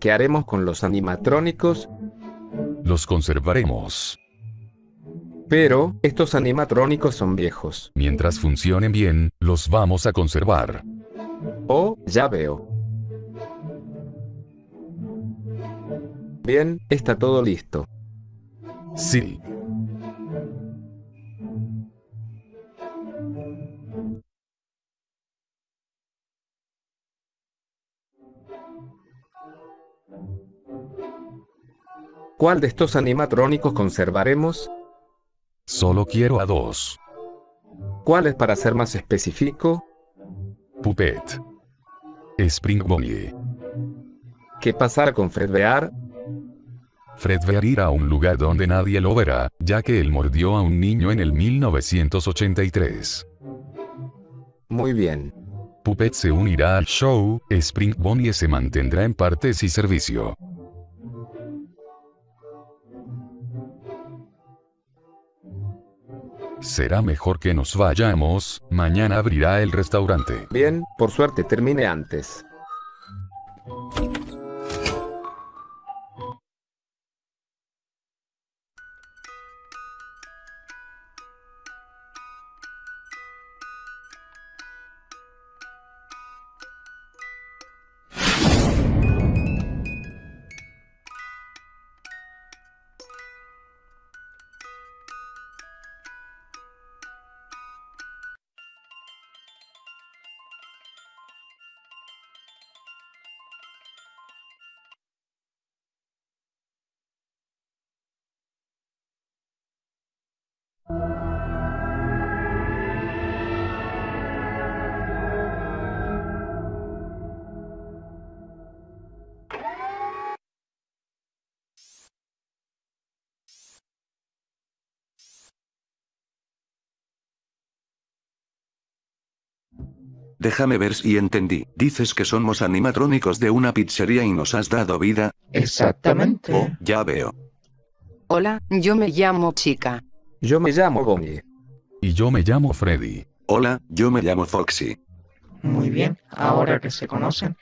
¿Qué haremos con los animatrónicos? Los conservaremos. Pero, estos animatrónicos son viejos. Mientras funcionen bien, los vamos a conservar. Oh, ya veo. Bien, está todo listo. Sí. ¿Cuál de estos animatrónicos conservaremos? Solo quiero a dos. ¿Cuál es para ser más específico? Puppet. Spring Bonnie. ¿Qué pasará con Fred Bear? Fred Bear irá a un lugar donde nadie lo verá, ya que él mordió a un niño en el 1983. Muy bien. Puppet se unirá al show, Spring Bonnie se mantendrá en partes y servicio. Será mejor que nos vayamos, mañana abrirá el restaurante. Bien, por suerte termine antes. Déjame ver si entendí. Dices que somos animatrónicos de una pizzería y nos has dado vida. Exactamente. Oh, ya veo. Hola, yo me llamo Chica. Yo me llamo Bonnie. Y yo me llamo Freddy. Hola, yo me llamo Foxy. Muy bien, ahora que se conocen,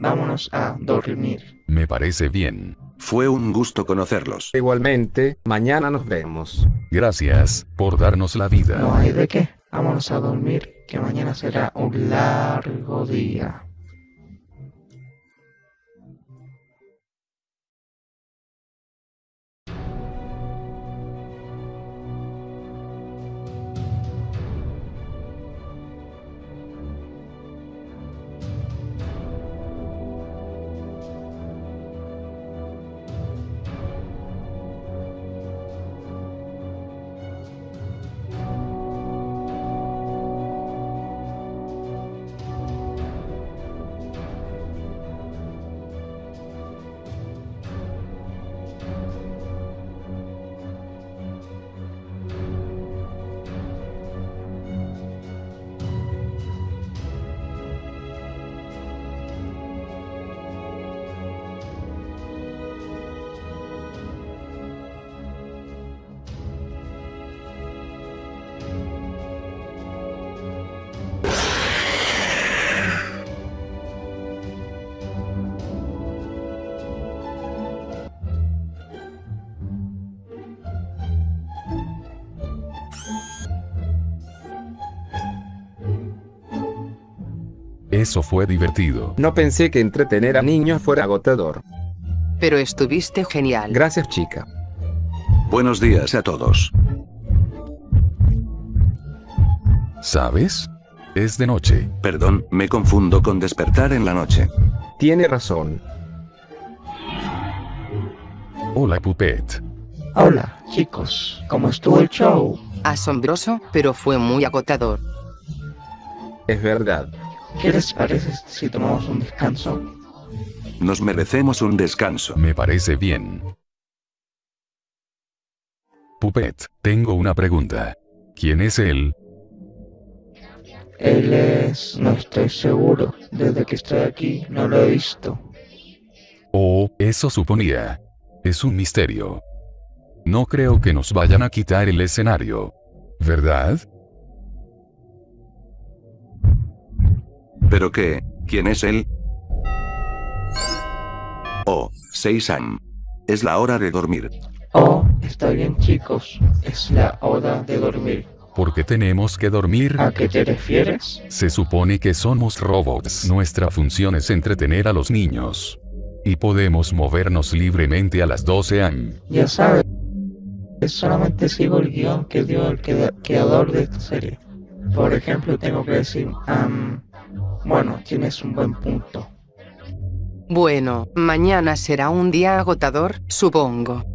vámonos a dormir. Me parece bien. Fue un gusto conocerlos. Igualmente, mañana nos vemos. Gracias, por darnos la vida. No hay de qué. Vámonos a dormir, que mañana será un largo día. Eso fue divertido. No pensé que entretener a niños fuera agotador. Pero estuviste genial. Gracias chica. Buenos días a todos. ¿Sabes? Es de noche. Perdón, me confundo con despertar en la noche. Tiene razón. Hola Puppet. Hola, chicos, ¿cómo estuvo el show? Asombroso, pero fue muy agotador. Es verdad. ¿Qué les parece si tomamos un descanso? Nos merecemos un descanso. Me parece bien. Puppet, tengo una pregunta. ¿Quién es él? Él es... no estoy seguro. Desde que estoy aquí no lo he visto. Oh, eso suponía. Es un misterio. No creo que nos vayan a quitar el escenario. ¿Verdad? ¿Pero qué? ¿Quién es él? Oh, Seisam. Es la hora de dormir. Oh, está bien chicos, es la hora de dormir. ¿Por qué tenemos que dormir? ¿A qué te refieres? Se supone que somos robots. Nuestra función es entretener a los niños. Y podemos movernos libremente a las 12 am. Ya sabes, solamente sigo el guion que dio el crea- creador de esta serie. Por ejemplo, tengo que decir, am, bueno, tienes un buen punto. Bueno, mañana será un día agotador, supongo.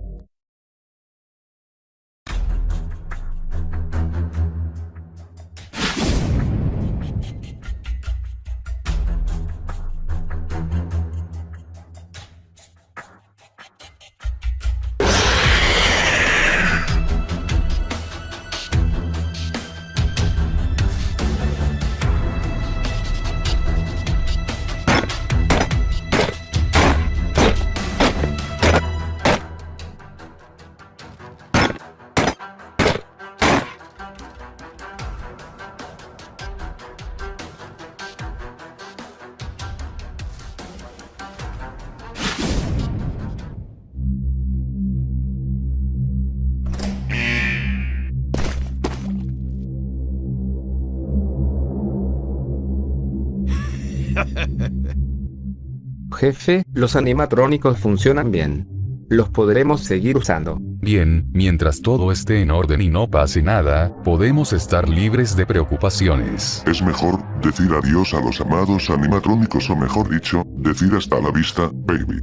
Jefe, los animatrónicos funcionan bien. Los podremos seguir usando. Bien, mientras todo esté en orden y no pase nada, podemos estar libres de preocupaciones. Es mejor decir adiós a los amados animatrónicos o mejor dicho, decir hasta la vista, baby.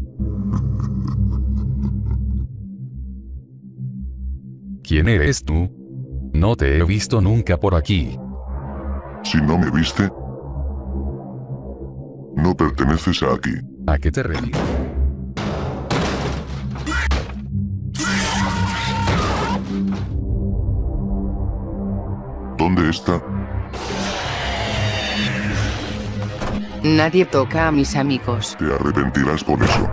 ¿Quién eres tú? No te he visto nunca por aquí. Si no me viste, no perteneces a aquí. ¿A qué te refieres? ¿Dónde está? Nadie toca a mis amigos. Te arrepentirás por eso.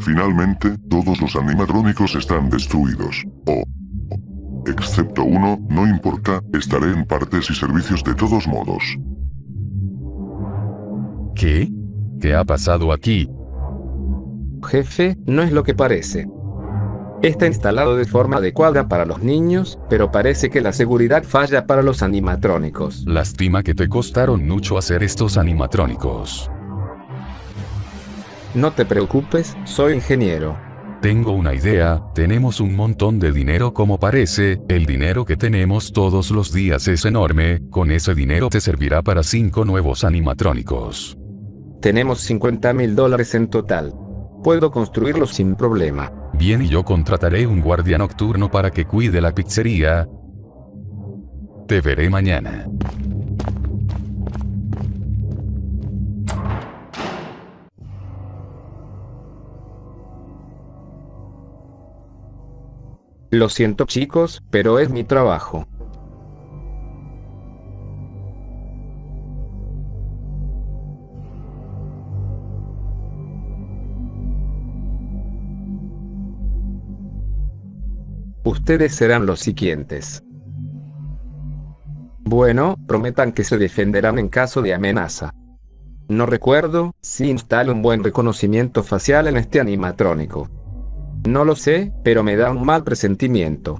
Finalmente, todos los animatrónicos están destruidos. Oh. Excepto uno, no importa, estaré en partes y servicios de todos modos. ¿Qué? ¿Qué ha pasado aquí? Jefe, no es lo que parece. Está instalado de forma adecuada para los niños, pero parece que la seguridad falla para los animatrónicos. Lástima que te costaron mucho hacer estos animatrónicos. No te preocupes, soy ingeniero. Tengo una idea, tenemos un montón de dinero como parece, el dinero que tenemos todos los días es enorme, con ese dinero te servirá para cinco nuevos animatrónicos. Tenemos 50 mil dólares en total. Puedo construirlos sin problema. Bien y yo contrataré un guardia nocturno para que cuide la pizzería. Te veré mañana. Lo siento chicos, pero es mi trabajo. Ustedes serán los siguientes. Bueno, prometan que se defenderán en caso de amenaza. No recuerdo si instalo un buen reconocimiento facial en este animatrónico. No lo sé, pero me da un mal presentimiento.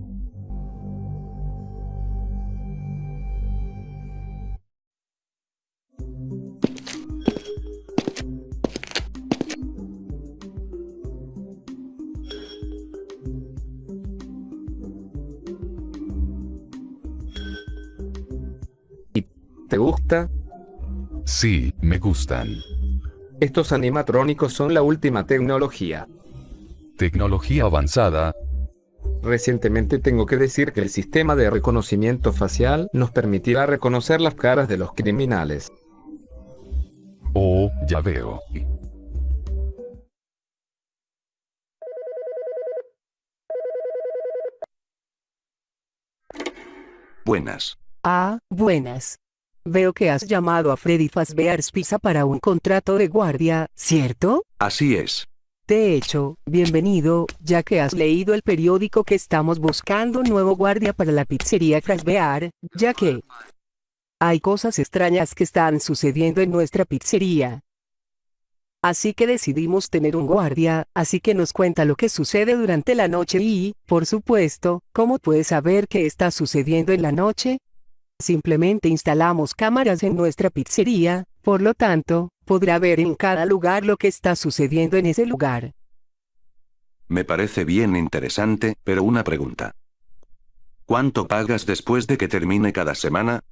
¿Y te gusta? Sí, me gustan. Estos animatrónicos son la última tecnología. Tecnología avanzada, Recientemente tengo que decir que el sistema de reconocimiento facial nos permitirá reconocer las caras de los criminales. oh, ya veo. Buenas. Ah, buenas. Veo que has llamado a Freddy Fazbear's Pizza para un contrato de guardia, ¿cierto? Así es. De hecho, bienvenido, ya que has leído el periódico que estamos buscando un nuevo guardia para la pizzería Bear, ya que hay cosas extrañas que están sucediendo en nuestra pizzería. Así que decidimos tener un guardia, así que nos cuenta lo que sucede durante la noche y, por supuesto, ¿cómo puedes saber qué está sucediendo en la noche? Simplemente instalamos cámaras en nuestra pizzería, por lo tanto, podrá ver en cada lugar lo que está sucediendo en ese lugar. Me parece bien interesante, pero una pregunta. ¿Cuánto pagas después de que termine cada semana?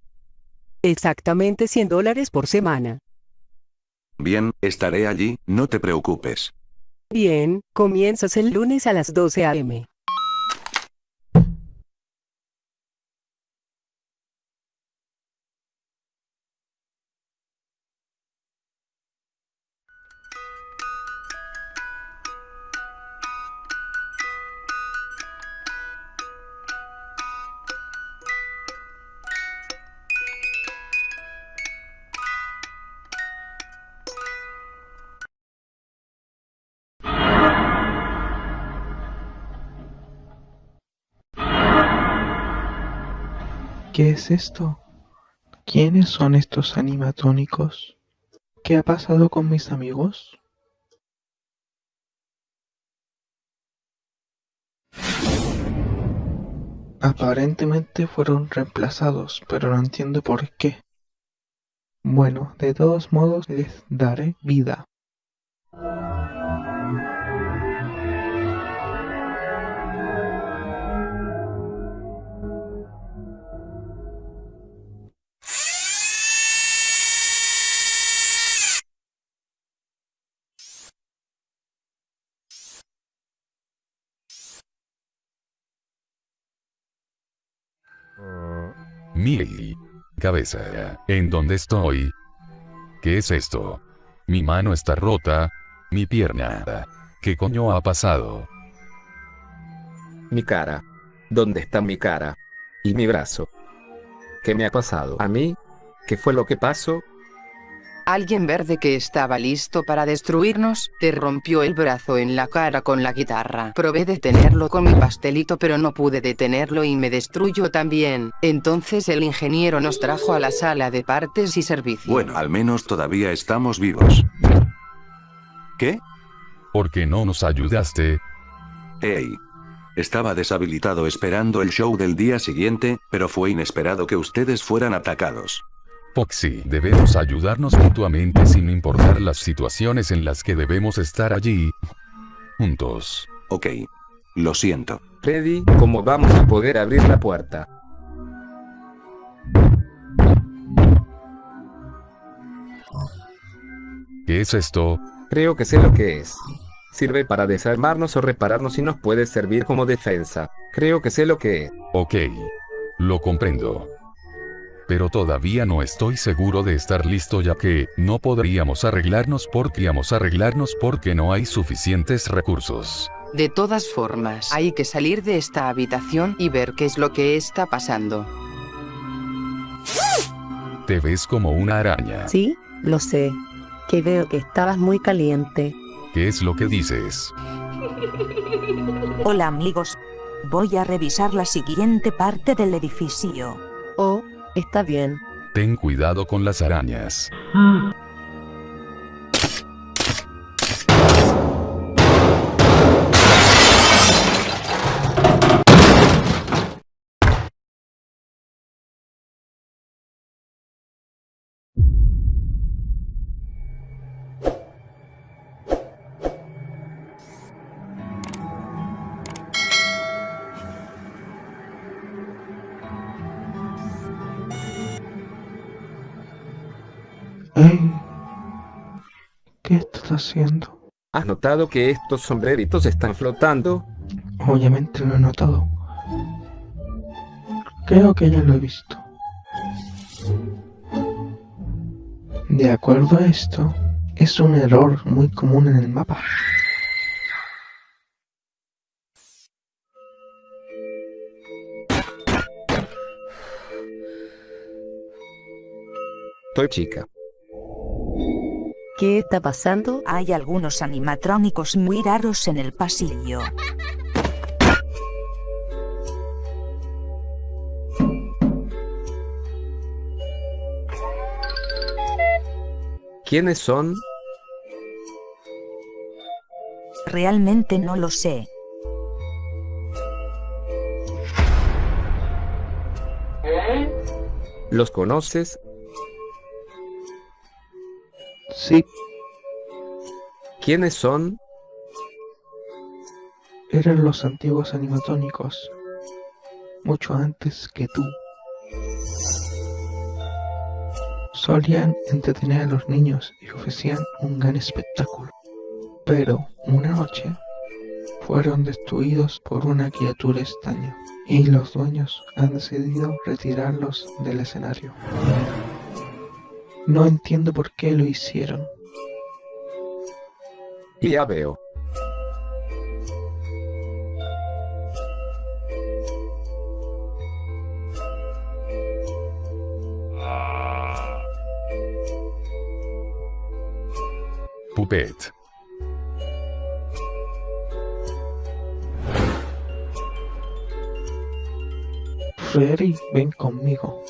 Exactamente 100 dólares por semana. Bien, estaré allí, no te preocupes. Bien, comienzas el lunes a las 12 a.m. ¿Qué es esto? ¿Quiénes son estos animatónicos? ¿Qué ha pasado con mis amigos? Aparentemente fueron reemplazados, pero no entiendo por qué. Bueno, de todos modos les daré vida. Mi cabeza. ¿En dónde estoy? ¿Qué es esto? Mi mano está rota. Mi pierna. ¿Qué coño ha pasado? Mi cara. ¿Dónde está mi cara? Y mi brazo. ¿Qué me ha pasado a mí? ¿Qué fue lo que pasó? Alguien verde que estaba listo para destruirnos, te rompió el brazo en la cara con la guitarra. Probé detenerlo con mi pastelito pero no pude detenerlo y me destruyó también. Entonces el ingeniero nos trajo a la sala de partes y servicio. Bueno, al menos todavía estamos vivos. ¿Qué? ¿Por qué no nos ayudaste? Hey. Estaba deshabilitado esperando el show del día siguiente, pero fue inesperado que ustedes fueran atacados. Foxy, debemos ayudarnos mutuamente sin importar las situaciones en las que debemos estar allí. Juntos. Ok. Lo siento. Freddy, ¿cómo vamos a poder abrir la puerta? ¿Qué es esto? Creo que sé lo que es. Sirve para desarmarnos o repararnos y nos puede servir como defensa. Creo que sé lo que es. Ok. Lo comprendo pero todavía no estoy seguro de estar listo ya que, no podríamos arreglarnos porque íbamos a arreglarnos porque no hay suficientes recursos. De todas formas, hay que salir de esta habitación y ver qué es lo que está pasando. Te ves como una araña. Sí, lo sé. Que veo que estabas muy caliente. ¿Qué es lo que dices? Hola amigos. Voy a revisar la siguiente parte del edificio. Oh, Está bien. Ten cuidado con las arañas. ¿Qué haciendo? ¿Has notado que estos sombreritos están flotando? Obviamente lo he notado. Creo que ya lo he visto. De acuerdo a esto, es un error muy común en el mapa. Estoy chica. ¿Qué está pasando? Hay algunos animatrónicos muy raros en el pasillo. ¿Quiénes son? Realmente no lo sé. ¿Los conoces? Sí, ¿Quiénes son? eran los antiguos animatónicos. Mucho antes que tú. Solían entretener a los niños y ofrecían un gran espectáculo. Pero una noche fueron destruidos por una criatura extraña y los dueños han decidido retirarlos del escenario. No entiendo por qué lo hicieron. Ya veo. Puppet. Freddy, ven conmigo.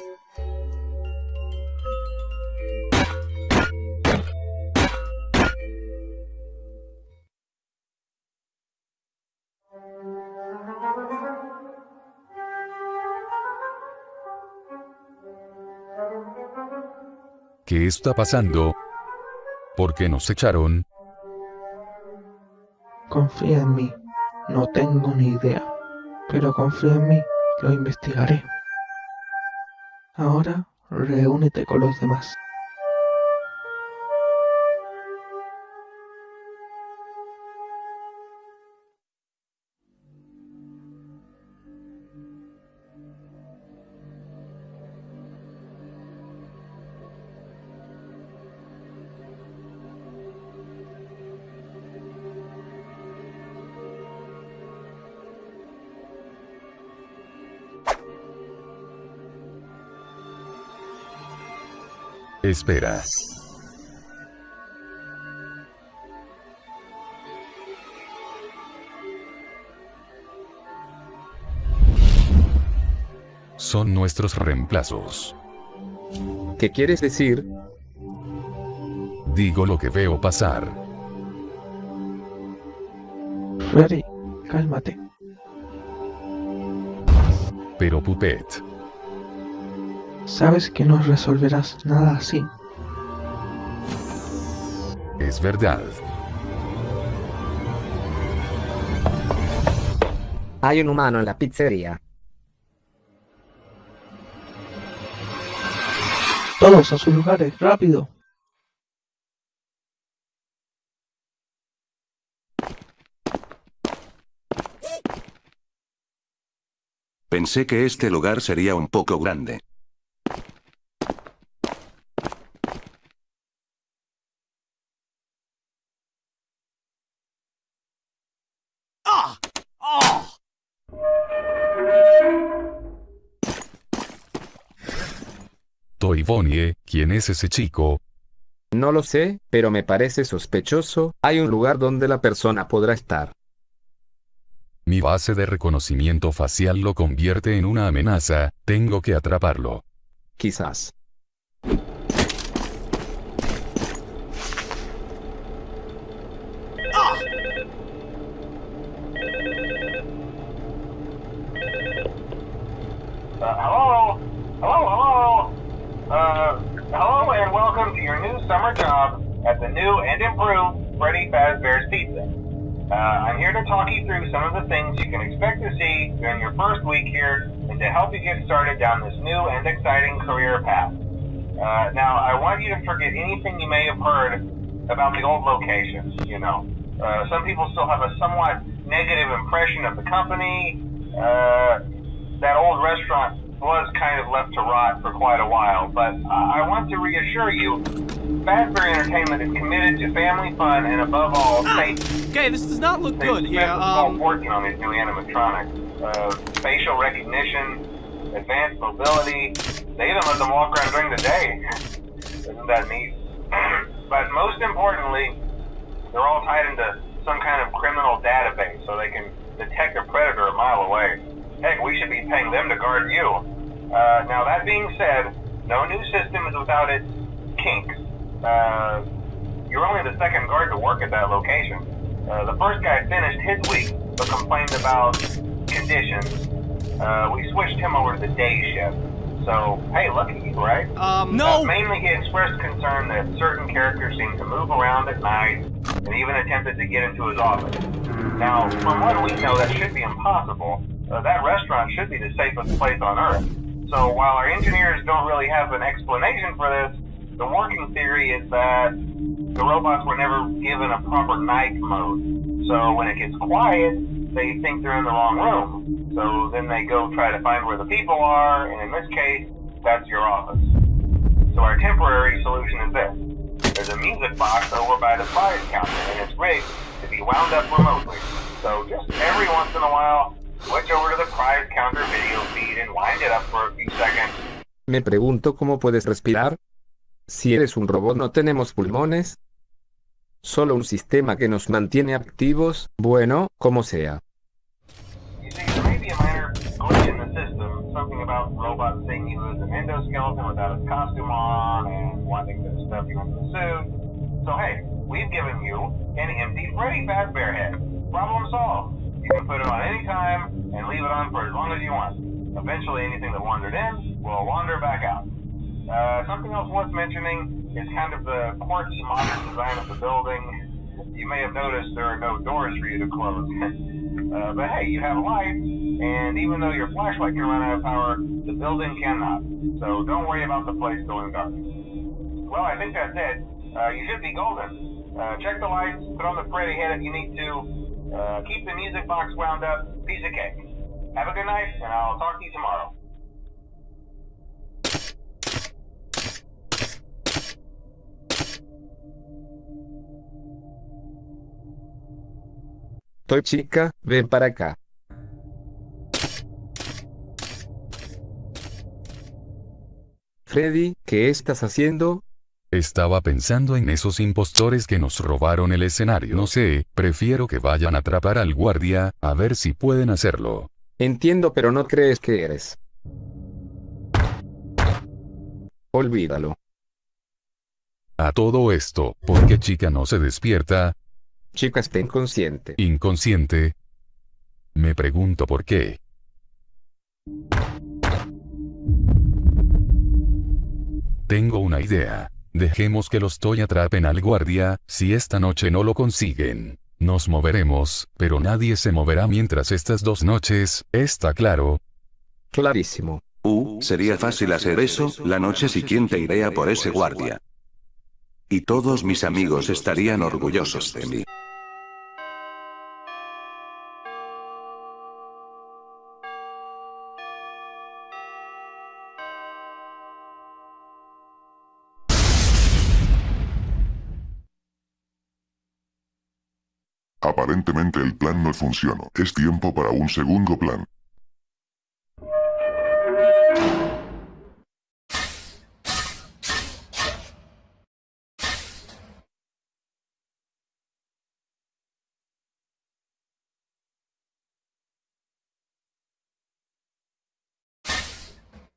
Está pasando? ¿Por qué nos echaron? Confía en mí. No tengo ni idea. Pero confía en mí. Lo investigaré. Ahora, reúnete con los demás. Espera. Son nuestros reemplazos. ¿Qué quieres decir? Digo lo que veo pasar. Freddy, cálmate. Pero Puppet, Sabes que no resolverás nada así. es verdad. Hay un humano en la pizzería. Todos a sus lugares, rápido. Pensé que este lugar sería un poco grande. Bonnie, ¿quién es ese chico? No lo sé, pero me parece sospechoso. Hay un lugar donde la persona podrá estar. Mi base de reconocimiento facial lo convierte en una amenaza, tengo que atraparlo. Quizás. Uh, I'm here to talk you through some of the things you can expect to see during your first week here and to help you get started down this new and exciting career path. Uh, now, I want you to forget anything you may have heard about the old locations, you know. Uh, some people still have a somewhat negative impression of the company. Uh, that old restaurant was kind of left to rot for quite a while, but I I want to reassure you, Fazbear Entertainment is committed to family fun and above all, safety. Okay, this does not look They good here. spent the fall Um, working on these new animatronics. Uh, facial recognition, advanced mobility. They even let them walk around during the day. Isn't that neat? But most importantly, they're all tied into some kind of criminal database so they can detect a predator a mile away. Heck, we should be paying them to guard you. Uh, now, that being said, no new system is without its kinks. Uh, you're only the second guard to work at that location. Uh, the first guy finished his week but complained about conditions. Uh, we switched him over to the day shift. So, hey, lucky you, right? Um, no! Uh, mainly he expressed concern that certain characters seem to move around at night and even attempted to get into his office. Now, from what we know, that should be impossible. Uh, that restaurant should be the safest place on Earth. So while our engineers don't really have an explanation for this, the working theory is that the robots were never given a proper night mode. So when it gets quiet, they think they're in the wrong room. So then they go try to find where the people are, and in this case, that's your office. So our temporary solution is this. There's a music box over by the prize counter, and it's rigged to be wound up remotely. So just every once in a while, switch over to the prize counter video feed and wind it up for a few seconds. Me pregunto cómo puedes respirar. Si eres un robot no tenemos pulmones. Solo un sistema que nos mantiene activos, bueno, como sea. So hey, we've given you an empty Freddy Fazbear head. Problem solved. You can put it on any time and leave it on for as long as you want. Eventually anything that wandered in will wander back out. Uh, something else worth mentioning is kind of the quartz modern design of the building. You may have noticed there are no doors for you to close. uh, but hey, you have a light, and even though your flashlight can run out of power, the building cannot. So don't worry about the place going dark. Well, I think that's it. Uh, you should be golden. Uh, check the lights, put on the Freddy head if you need to. Uh, keep the music box wound up. Piece of cake. Have a good night, and I'll talk to you tomorrow. Toy chica, ven para acá. Freddy, ¿qué estás haciendo? Estaba pensando en esos impostores que nos robaron el escenario. No sé, prefiero que vayan a atrapar al guardia, a ver si pueden hacerlo. Entiendo pero no crees que eres. Olvídalo. A todo esto, ¿por qué chica no se despierta? Chica está inconsciente. Inconsciente. Me pregunto por qué. Tengo una idea. Dejemos que los Toy atrapen al guardia, si esta noche no lo consiguen. Nos moveremos, pero nadie se moverá mientras estas dos noches, ¿está claro? Clarísimo. Uh, sería fácil hacer eso, la noche siguiente iré a por ese guardia. Y todos mis amigos estarían orgullosos de mí. Aparentemente el plan no funcionó. Es tiempo para un segundo plan.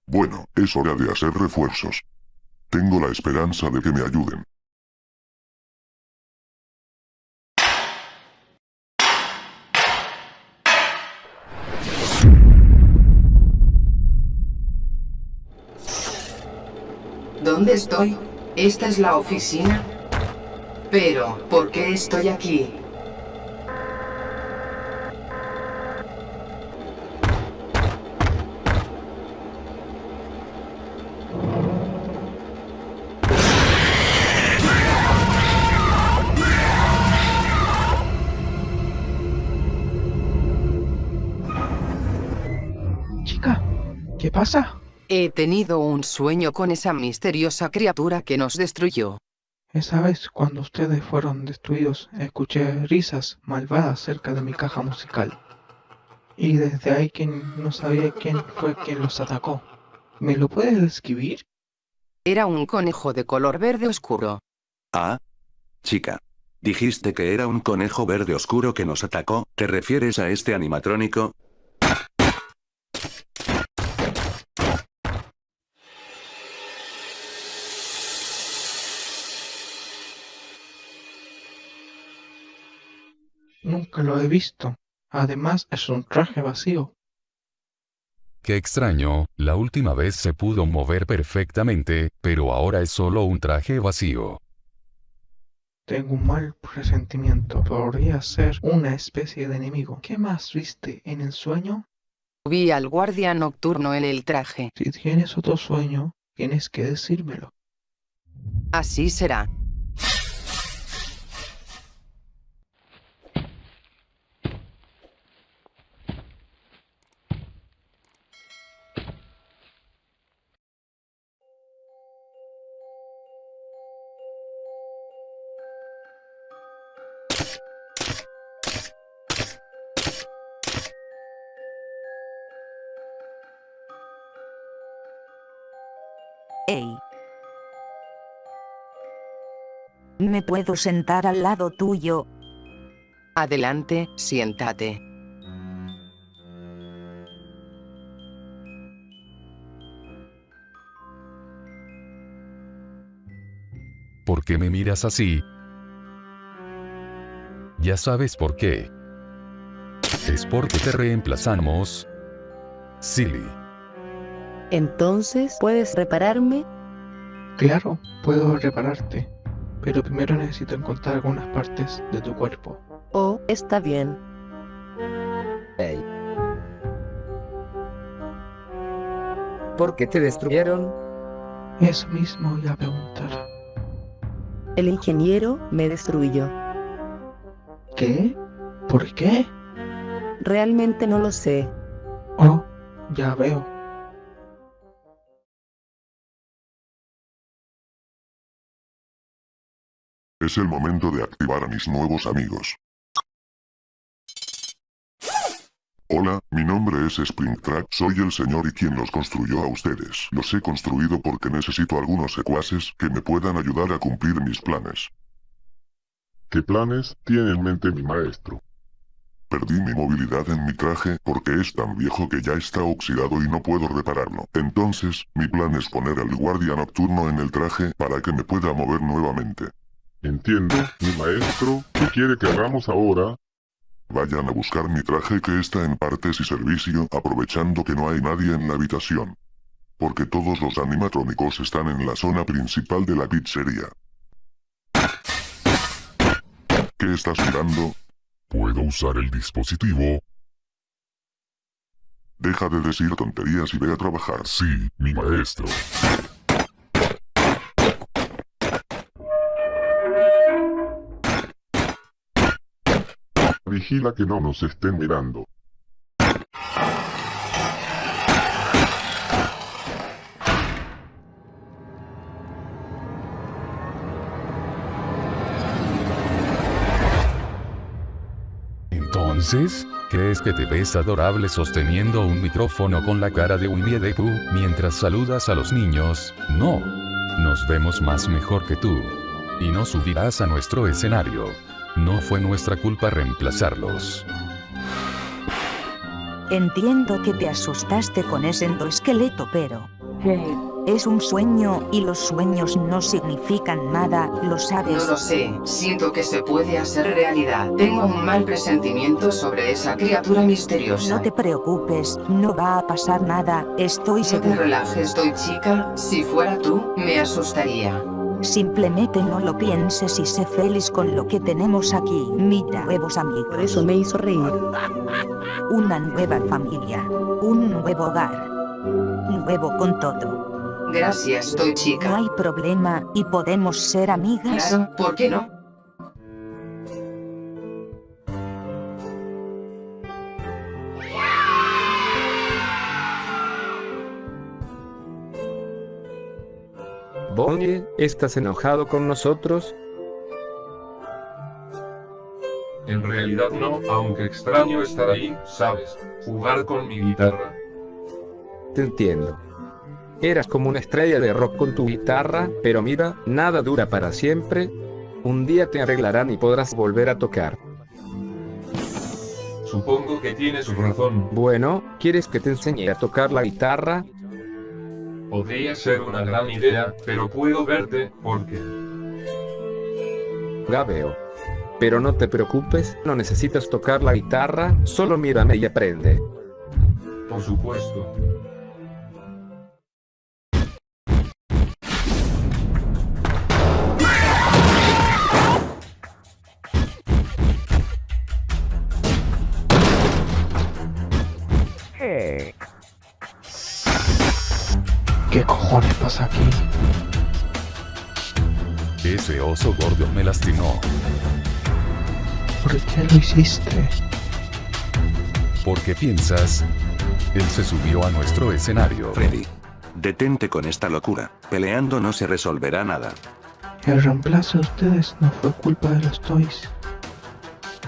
Bueno, es hora de hacer refuerzos. Tengo la esperanza de que me ayuden. ¿Dónde estoy? ¿Esta es la oficina? Pero, ¿por qué estoy aquí? Chica, ¿qué pasa? He tenido un sueño con esa misteriosa criatura que nos destruyó. Esa vez, cuando ustedes fueron destruidos, escuché risas malvadas cerca de mi caja musical. Y desde ahí que no sabía quién fue quien los atacó. ¿Me lo puedes describir? Era un conejo de color verde oscuro. Ah. Chica. Dijiste que era un conejo verde oscuro que nos atacó, ¿te refieres a este animatrónico? Nunca lo he visto. Además es un traje vacío. Qué extraño, la última vez se pudo mover perfectamente, pero ahora es solo un traje vacío. Tengo un mal presentimiento. Podría ser una especie de enemigo. ¿Qué más viste en el sueño? Vi al guardia nocturno en el traje. Si tienes otro sueño, tienes que decírmelo. Así será. Puedo sentar al lado tuyo? Adelante, siéntate. ¿Por qué me miras así? Ya sabes por qué. Es porque te reemplazamos. Silly. Entonces, ¿puedes repararme? Claro, puedo repararte. Pero primero necesito encontrar algunas partes de tu cuerpo. Oh, está bien. Hey. ¿Por qué te destruyeron? Eso mismo iba a preguntar. El ingeniero me destruyó. ¿Qué? ¿Por qué? Realmente no lo sé. Oh, ya veo. Es el momento de activar a mis nuevos amigos. Hola, mi nombre es Springtrap, soy el señor y quien los construyó a ustedes. Los he construido porque necesito algunos secuaces que me puedan ayudar a cumplir mis planes. ¿Qué planes tiene en mente mi maestro? Perdí mi movilidad en mi traje porque es tan viejo que ya está oxidado y no puedo repararlo. Entonces, mi plan es poner al guardia nocturno en el traje para que me pueda mover nuevamente. Entiendo, mi maestro, ¿qué quiere que hagamos ahora? Vayan a buscar mi traje que está en partes y servicio, aprovechando que no hay nadie en la habitación. Porque todos los animatrónicos están en la zona principal de la pizzería. ¿Qué estás mirando? ¿Puedo usar el dispositivo? Deja de decir tonterías y ve a trabajar. Sí, mi maestro. Vigila que no nos estén mirando. Entonces, ¿crees que te ves adorable sosteniendo un micrófono con la cara de Winnie the Pooh mientras saludas a los niños? No. Nos vemos más mejor que tú. Y no subirás a nuestro escenario. No fue nuestra culpa reemplazarlos. Entiendo que te asustaste con ese endoesqueleto, pero... Es un sueño, y los sueños no significan nada, ¿lo sabes? No lo sé, siento que se puede hacer realidad. Tengo un mal presentimiento sobre esa criatura misteriosa. No te preocupes, no va a pasar nada, estoy No te seguro. relajes, estoy chica. Si fuera tú, me asustaría. Simplemente no lo pienses y sé feliz con lo que tenemos aquí. Mira, nuevos amigos. Por eso me hizo reír. Una nueva familia. Un nuevo hogar. Nuevo con todo. Gracias, estoy No chica. hay problema, y podemos ser amigas. Claro, ¿por qué no? Bonnie, ¿estás enojado con nosotros? En realidad no, aunque extraño estar ahí, ¿sabes? Jugar con mi guitarra. Te entiendo. Eras como una estrella de rock con tu guitarra, pero mira, nada dura para siempre, Un día te arreglarán y podrás volver a tocar. Supongo que tienes razón. Bueno, ¿quieres que te enseñe a tocar la guitarra? Podría ser una gran idea, pero puedo verte, porque... Ya veo. Pero no te preocupes, no necesitas tocar la guitarra, solo mírame y aprende. Por supuesto. Pasa aquí? Ese oso gordo me lastimó. ¿Por qué lo hiciste? ¿Por qué piensas? Él se subió a nuestro escenario. Freddy. Detente con esta locura. Peleando no se resolverá nada. El reemplazo de ustedes no fue culpa de los toys.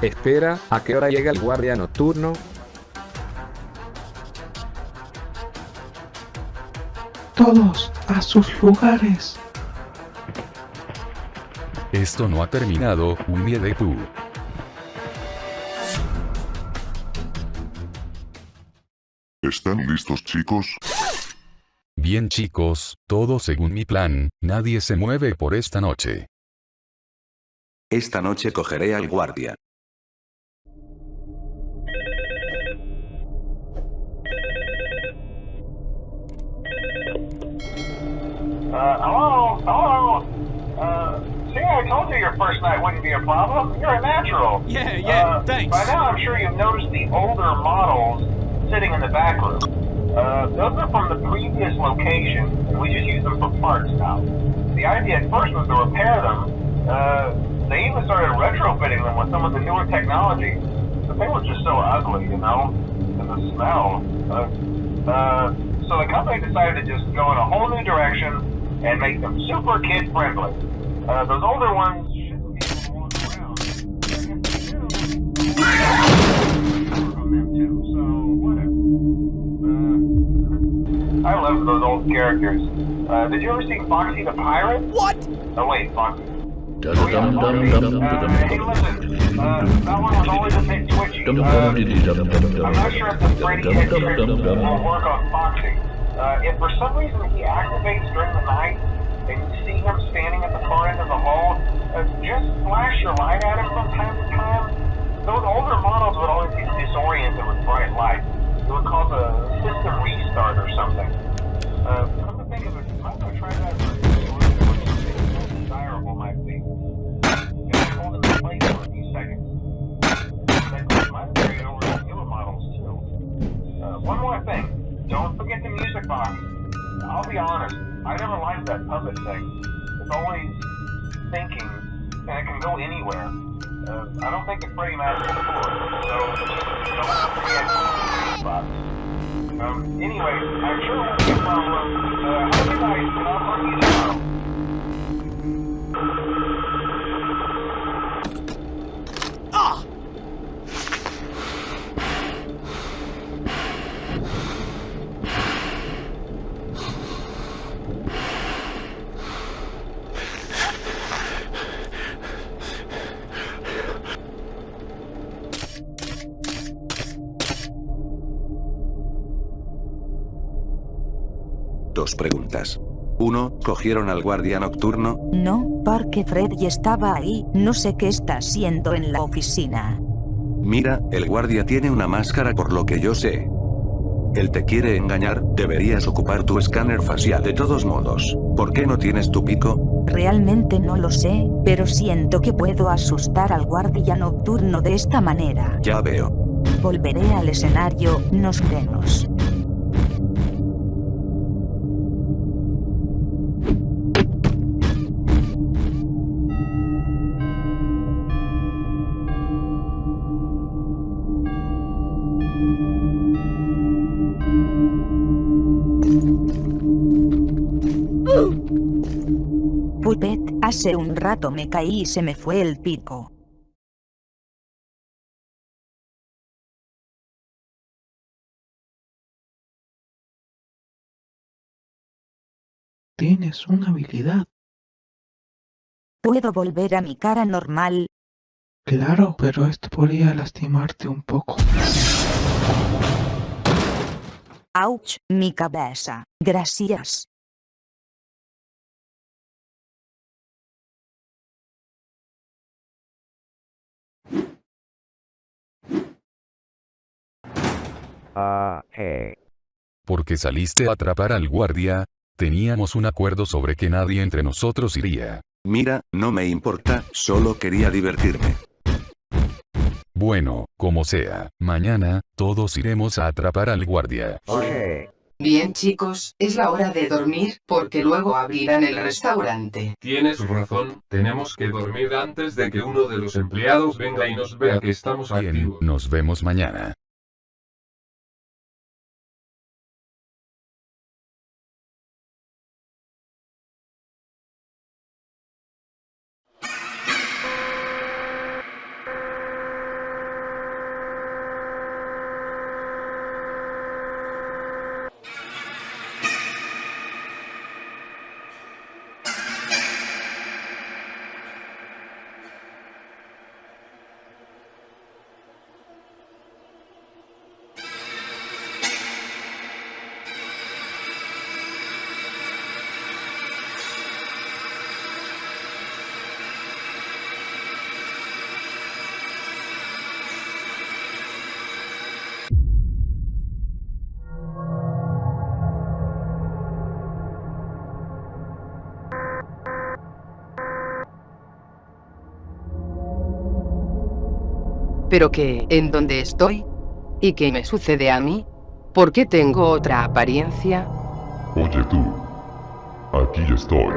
Espera, ¿a qué hora llega el guardia nocturno? Todos a sus lugares. Esto no ha terminado, Winnie the Pooh. ¿Están listos chicos? Bien chicos, todo según mi plan, nadie se mueve por esta noche. Esta noche cogeré al guardia. Uh, hello? Hello? Uh, see, I told you your first night wouldn't be a problem. You're a natural. Yeah, yeah, Uh, thanks. By now, I'm sure you've noticed the older models sitting in the back room. Uh, those are from the previous location, and we just use them for parts now. The idea at first was to repair them. Uh, they even started retrofitting them with some of the newer technology, but they were just so ugly, you know? And the smell. Uh, uh, so the company decided to just go in a whole new direction and make them super kid friendly. Uh, those older ones shouldn't be able around. From them too, so whatever. Uh, I love those old characters. Uh, did you ever see Foxy the Pirate? What? Oh wait, Foxy. Oh, yeah, Foxy. Uh, hey, listen. Uh, that one was always a bit twitchy. Uh, I'm not sure if the Freddy head trick will work on Foxy. Uh, if for some reason he activates during the night and you see him standing at the far end of the hall, uh, just flash your light at him from time to time. Those older models would always get disoriented with bright light. It would cause a system restart or something. Uh, come to think of it, you might want to try that box. I'll be honest, I never liked that puppet thing. It's always thinking, and it can go anywhere. Uh, I don't think it's pretty magical for it, so don't forget box. Um, anyway, I'm sure we'll a problem. Uh, have a good night, and I'll talk you tomorrow. Dos preguntas. 1. ¿Cogieron al guardia nocturno? No, porque Freddy estaba ahí, no sé qué está haciendo en la oficina. Mira, el guardia tiene una máscara por lo que yo sé. Él te quiere engañar, deberías ocupar tu escáner facial de todos modos. ¿Por qué no tienes tu pico? Realmente no lo sé, pero siento que puedo asustar al guardia nocturno de esta manera. Ya veo. Volveré al escenario, nos vemos. Puppet, hace un rato me caí y se me fue el pico. Tienes una habilidad. ¿Puedo volver a mi cara normal? Claro, pero esto podría lastimarte un poco. Ouch, mi cabeza. Gracias. Ah, Porque saliste a atrapar al guardia, teníamos un acuerdo sobre que nadie entre nosotros iría. Mira, no me importa, solo quería divertirme. Bueno, como sea, mañana, todos iremos a atrapar al guardia. Bien chicos, es la hora de dormir, porque luego abrirán el restaurante. Tienes razón, tenemos que dormir antes de que uno de los empleados venga y nos vea que estamos Bien, activos. nos vemos mañana. ¿Pero qué? ¿En dónde estoy? ¿Y qué me sucede a mí? ¿Por qué tengo otra apariencia? Oye tú. Aquí estoy.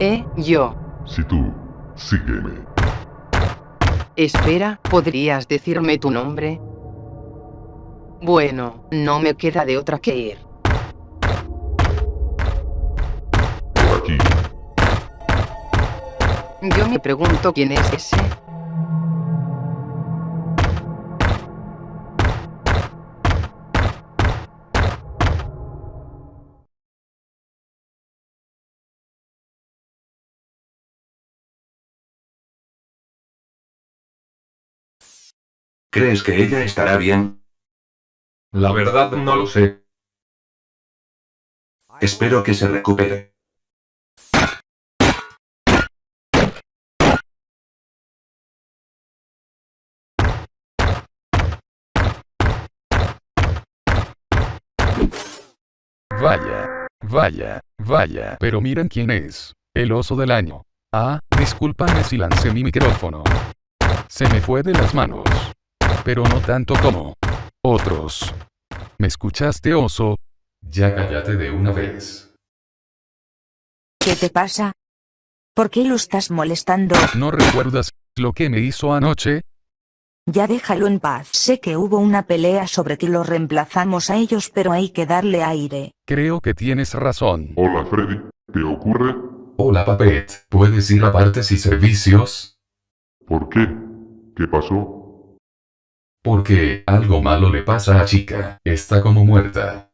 ¿Eh? ¿Yo? Si tú, sígueme. Espera, ¿podrías decirme tu nombre? Bueno, no me queda de otra que ir. Yo me pregunto quién es ese. ¿Crees que ella estará bien? La verdad no lo sé. Espero que se recupere. Vaya, vaya, vaya. Pero miren quién es. El oso del año. Ah, discúlpame si lancé mi micrófono. Se me fue de las manos. Pero no tanto como otros. ¿Me escuchaste, oso? Ya cállate de una vez. ¿Qué te pasa? ¿Por qué lo estás molestando? ¿No recuerdas lo que me hizo anoche? Ya déjalo en paz. Sé que hubo una pelea sobre que lo reemplazamos a ellos pero hay que darle aire. Creo que tienes razón. Hola Freddy, ¿qué ocurre? Hola, Papet. ¿Puedes ir a partes y servicios? ¿Por qué? ¿Qué pasó? Porque algo malo le pasa a chica. Está como muerta.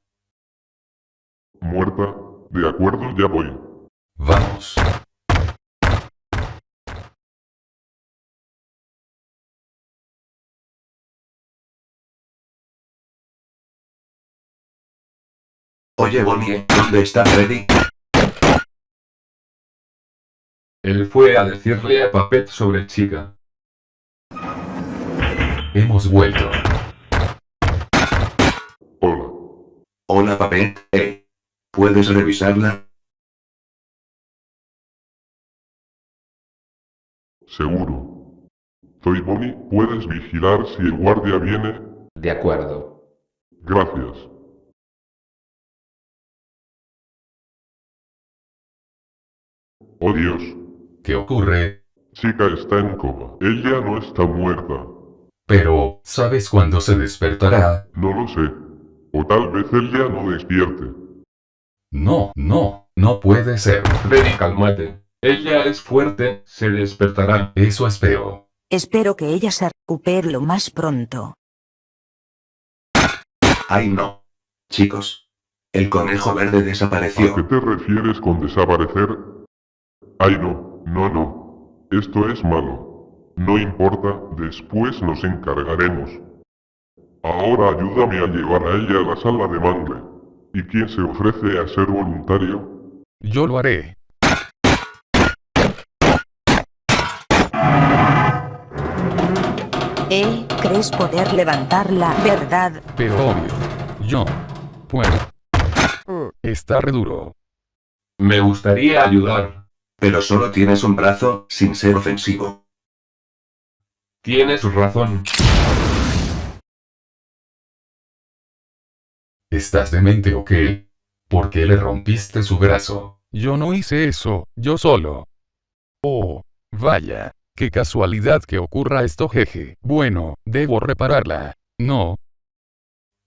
¿Muerta? De acuerdo, ya voy. Vamos. Oye Bonnie, ¿dónde está Freddy? Él fue a decirle a Papet sobre chica. Hemos vuelto. Hola. Hola Papet, eh. ¿Puedes revisarla? Seguro. Soy Bonnie, puedes vigilar si el guardia viene. De acuerdo. Gracias. Oh Dios. ¿Qué ocurre? Chica está en coma. Ella no está muerta. Pero, ¿sabes cuándo se despertará? No lo sé. O tal vez ella no despierte. No, no, no puede ser. Freddy, cálmate. Ella es fuerte, se despertará. Eso espero. Espero que ella se recupere lo más pronto. Ay no. Chicos. El conejo verde ¿A desapareció. qué te refieres con desaparecer? Ay no, no, no. Esto es malo. No importa, después nos encargaremos. Ahora ayúdame a llevar a ella a la sala de mangle. ¿Y quién se ofrece a ser voluntario? Yo lo haré. ¿Eh? ¿Crees poder levantarla, verdad? Pero obvio. Yo. Puedo. Está re duro. Me gustaría ayudar. Pero solo tienes un brazo, sin ser ofensivo. Tienes razón. ¿Estás demente o qué? ¿Por qué le rompiste su brazo? Yo no hice eso, yo solo. Oh, vaya, qué casualidad que ocurra esto jeje. Bueno, debo repararla. No.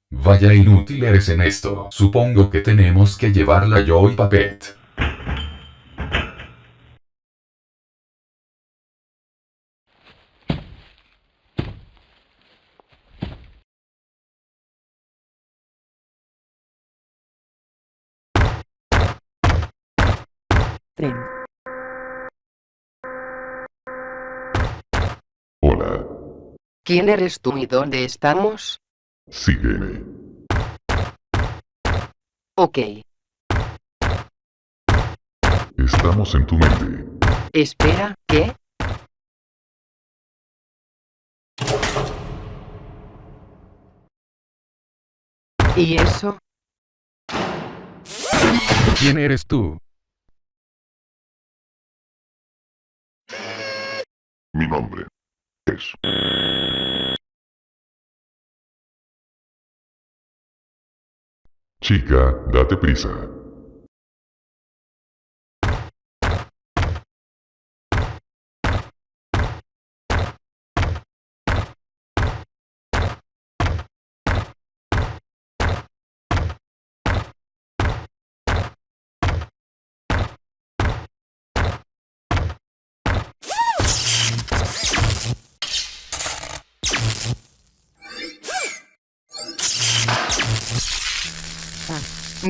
Vaya inútil eres en esto. Supongo que tenemos que llevarla yo y Papet. Tren. Hola. ¿Quién eres tú y dónde estamos? Sígueme. Ok. Estamos en tu mente. Espera, ¿qué? ¿Y eso? ¿Quién eres tú? Mi nombre es... Chica, date prisa.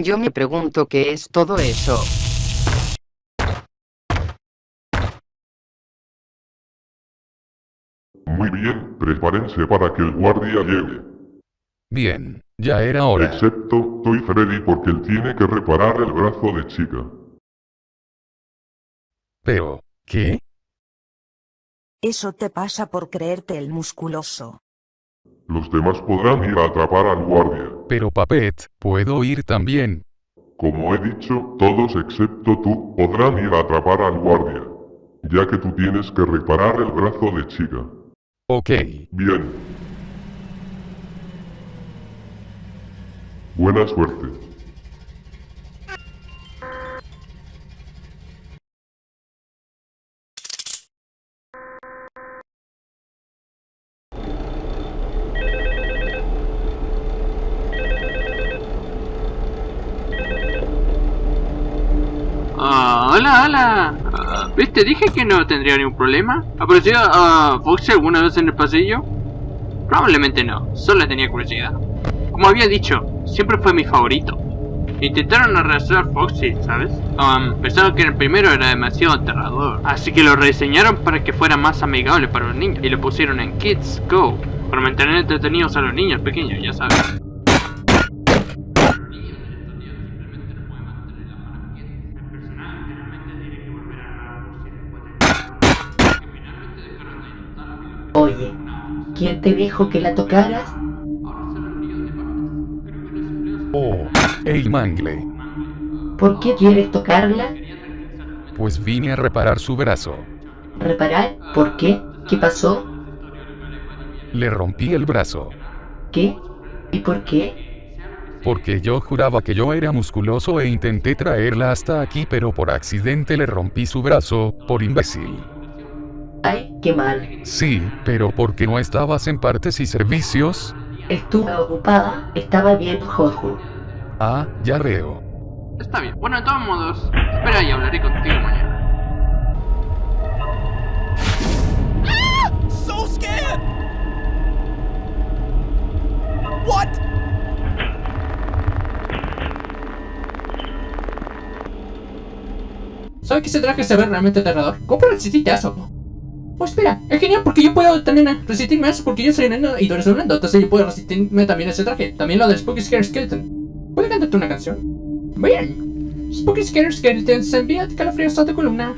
Yo me pregunto qué es todo eso. Muy bien, prepárense para que el guardia llegue. Bien, ya era hora. Excepto, Toy Freddy porque él tiene que reparar el brazo de chica. Pero, ¿qué? Eso te pasa por creerte el musculoso. Los demás podrán ir a atrapar al guardia. Pero Papet, ¿puedo ir también? Como he dicho, todos excepto tú podrán ir a atrapar al guardia. Ya que tú tienes que reparar el brazo de chica. Ok. Bien. Buena suerte. Ah, ¿Viste? Dije que no tendría ningún problema. ¿Apareció a Foxy alguna vez en el pasillo? Probablemente no, solo tenía curiosidad. Como había dicho, siempre fue mi favorito. Intentaron arrastrar Foxy, ¿sabes? Um, pensaron que el primero era demasiado aterrador, así que lo rediseñaron para que fuera más amigable para los niños y lo pusieron en Kids Go, para mantener entretenidos a los niños pequeños, ya sabes. ¿Quién te dijo que la tocaras? Oh, hey Mangle. ¿Por qué quieres tocarla? Pues vine a reparar su brazo. ¿Reparar? ¿Por qué? ¿Qué pasó? Le rompí el brazo. ¿Qué? ¿Y por qué? Porque yo juraba que yo era musculoso e intenté traerla hasta aquí pero por accidente le rompí su brazo, por imbécil. Ay, qué mal. Sí, pero porque no estabas en partes y servicios? Estuve ocupada, estaba viendo Jojo. Ah, ya veo. Está bien. Bueno, de todos modos, espera y hablaré contigo mañana. So scared! What? ¿Sabe que ese traje se ve realmente aterrador? ¿Cómo puedo resistirte a eso? Oh, espera, es genial porque yo puedo también resistirme a eso porque yo soy enano y tú eres un entonces yo puedo resistirme también a ese traje. También lo del Spooky Scare Skeleton. ¿Puedo cantarte una canción? Bien. Spooky Scare Skeleton se envía calafríos a tu columna.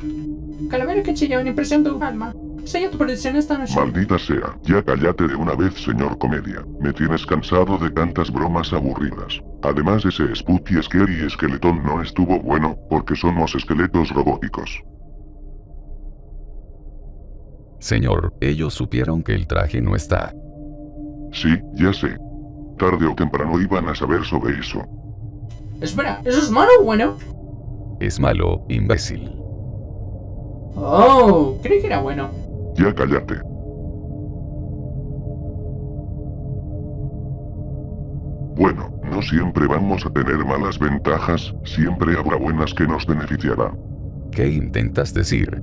Calavera que chilla en impresión tu alma. Sella tu predicción esta noche. Maldita sea, ya cállate de una vez señor comedia. Me tienes cansado de tantas bromas aburridas. Además ese Spooky Scary Skeleton no estuvo bueno, porque somos esqueletos robóticos. Señor, ellos supieron que el traje no está. Sí, ya sé. Tarde o temprano iban a saber sobre eso. Espera, ¿eso es malo o bueno? Es malo, imbécil. Oh, creí que era bueno. Ya cállate. Bueno, no siempre vamos a tener malas ventajas, siempre habrá buenas que nos beneficiarán. ¿Qué intentas decir?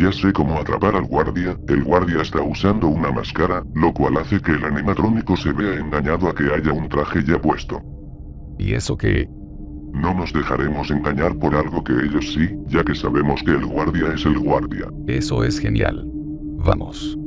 Ya sé cómo atrapar al guardia, el guardia está usando una máscara, lo cual hace que el animatrónico se vea engañado a que haya un traje ya puesto. ¿Y eso qué? No nos dejaremos engañar por algo que ellos sí, ya que sabemos que el guardia es el guardia. Eso es genial. Vamos.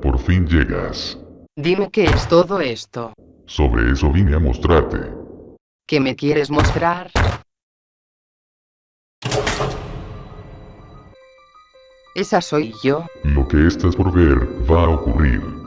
Por fin llegas. Dime qué es todo esto. Sobre eso vine a mostrarte. ¿Qué me quieres mostrar? Esa soy yo. Lo que estás por ver va a ocurrir.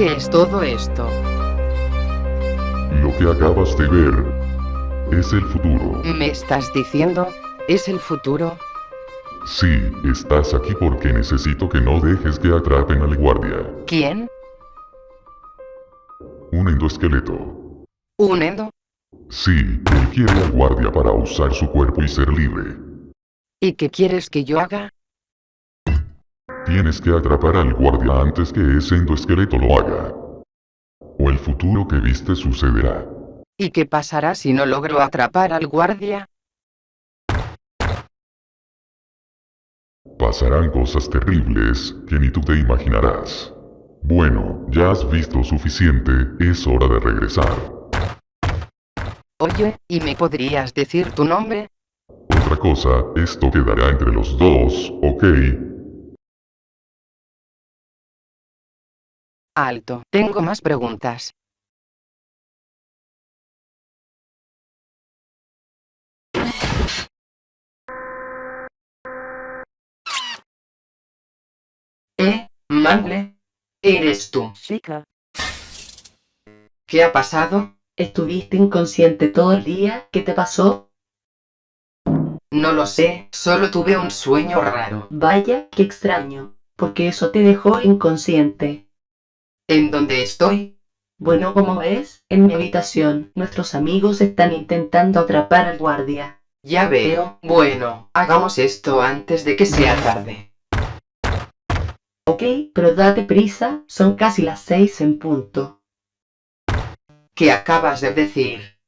Qué es todo esto. Lo que acabas de ver es el futuro. ¿Me estás diciendo? ¿Es el futuro? Sí, estás aquí porque necesito que no dejes que atrapen al guardia. ¿Quién? Un endoesqueleto. ¿Un endo? Sí, él quiere al guardia para usar su cuerpo y ser libre. ¿Y qué quieres que yo haga? Tienes que atrapar al guardia antes que ese endoesqueleto lo haga. O el futuro que viste sucederá. ¿Y qué pasará si no logro atrapar al guardia? Pasarán cosas terribles que ni tú te imaginarás. Bueno, ya has visto suficiente, es hora de regresar. Oye, ¿y me podrías decir tu nombre? Otra cosa, esto quedará entre los dos, ¿ok? Alto, tengo más preguntas. ¿Eh, Mangle? ¿Eres tú? Chica, ¿Qué ha pasado? ¿estuviste inconsciente todo el día? ¿Qué te pasó? No lo sé, solo tuve un sueño raro. Vaya, qué extraño, porque eso te dejó inconsciente. ¿En dónde estoy? Bueno, como ves, en mi habitación, nuestros amigos están intentando atrapar al guardia. Ya veo. Bueno, hagamos esto antes de que sea tarde. Ok, pero date prisa, son casi las seis en punto. ¿Qué acabas de decir?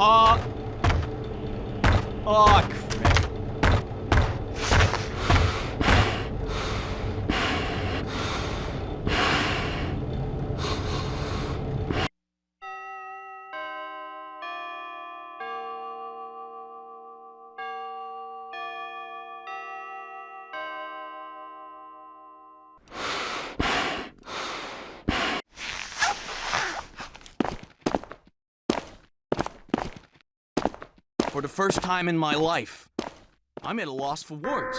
Uh. Oh, first time in my life, I'm at a loss for words.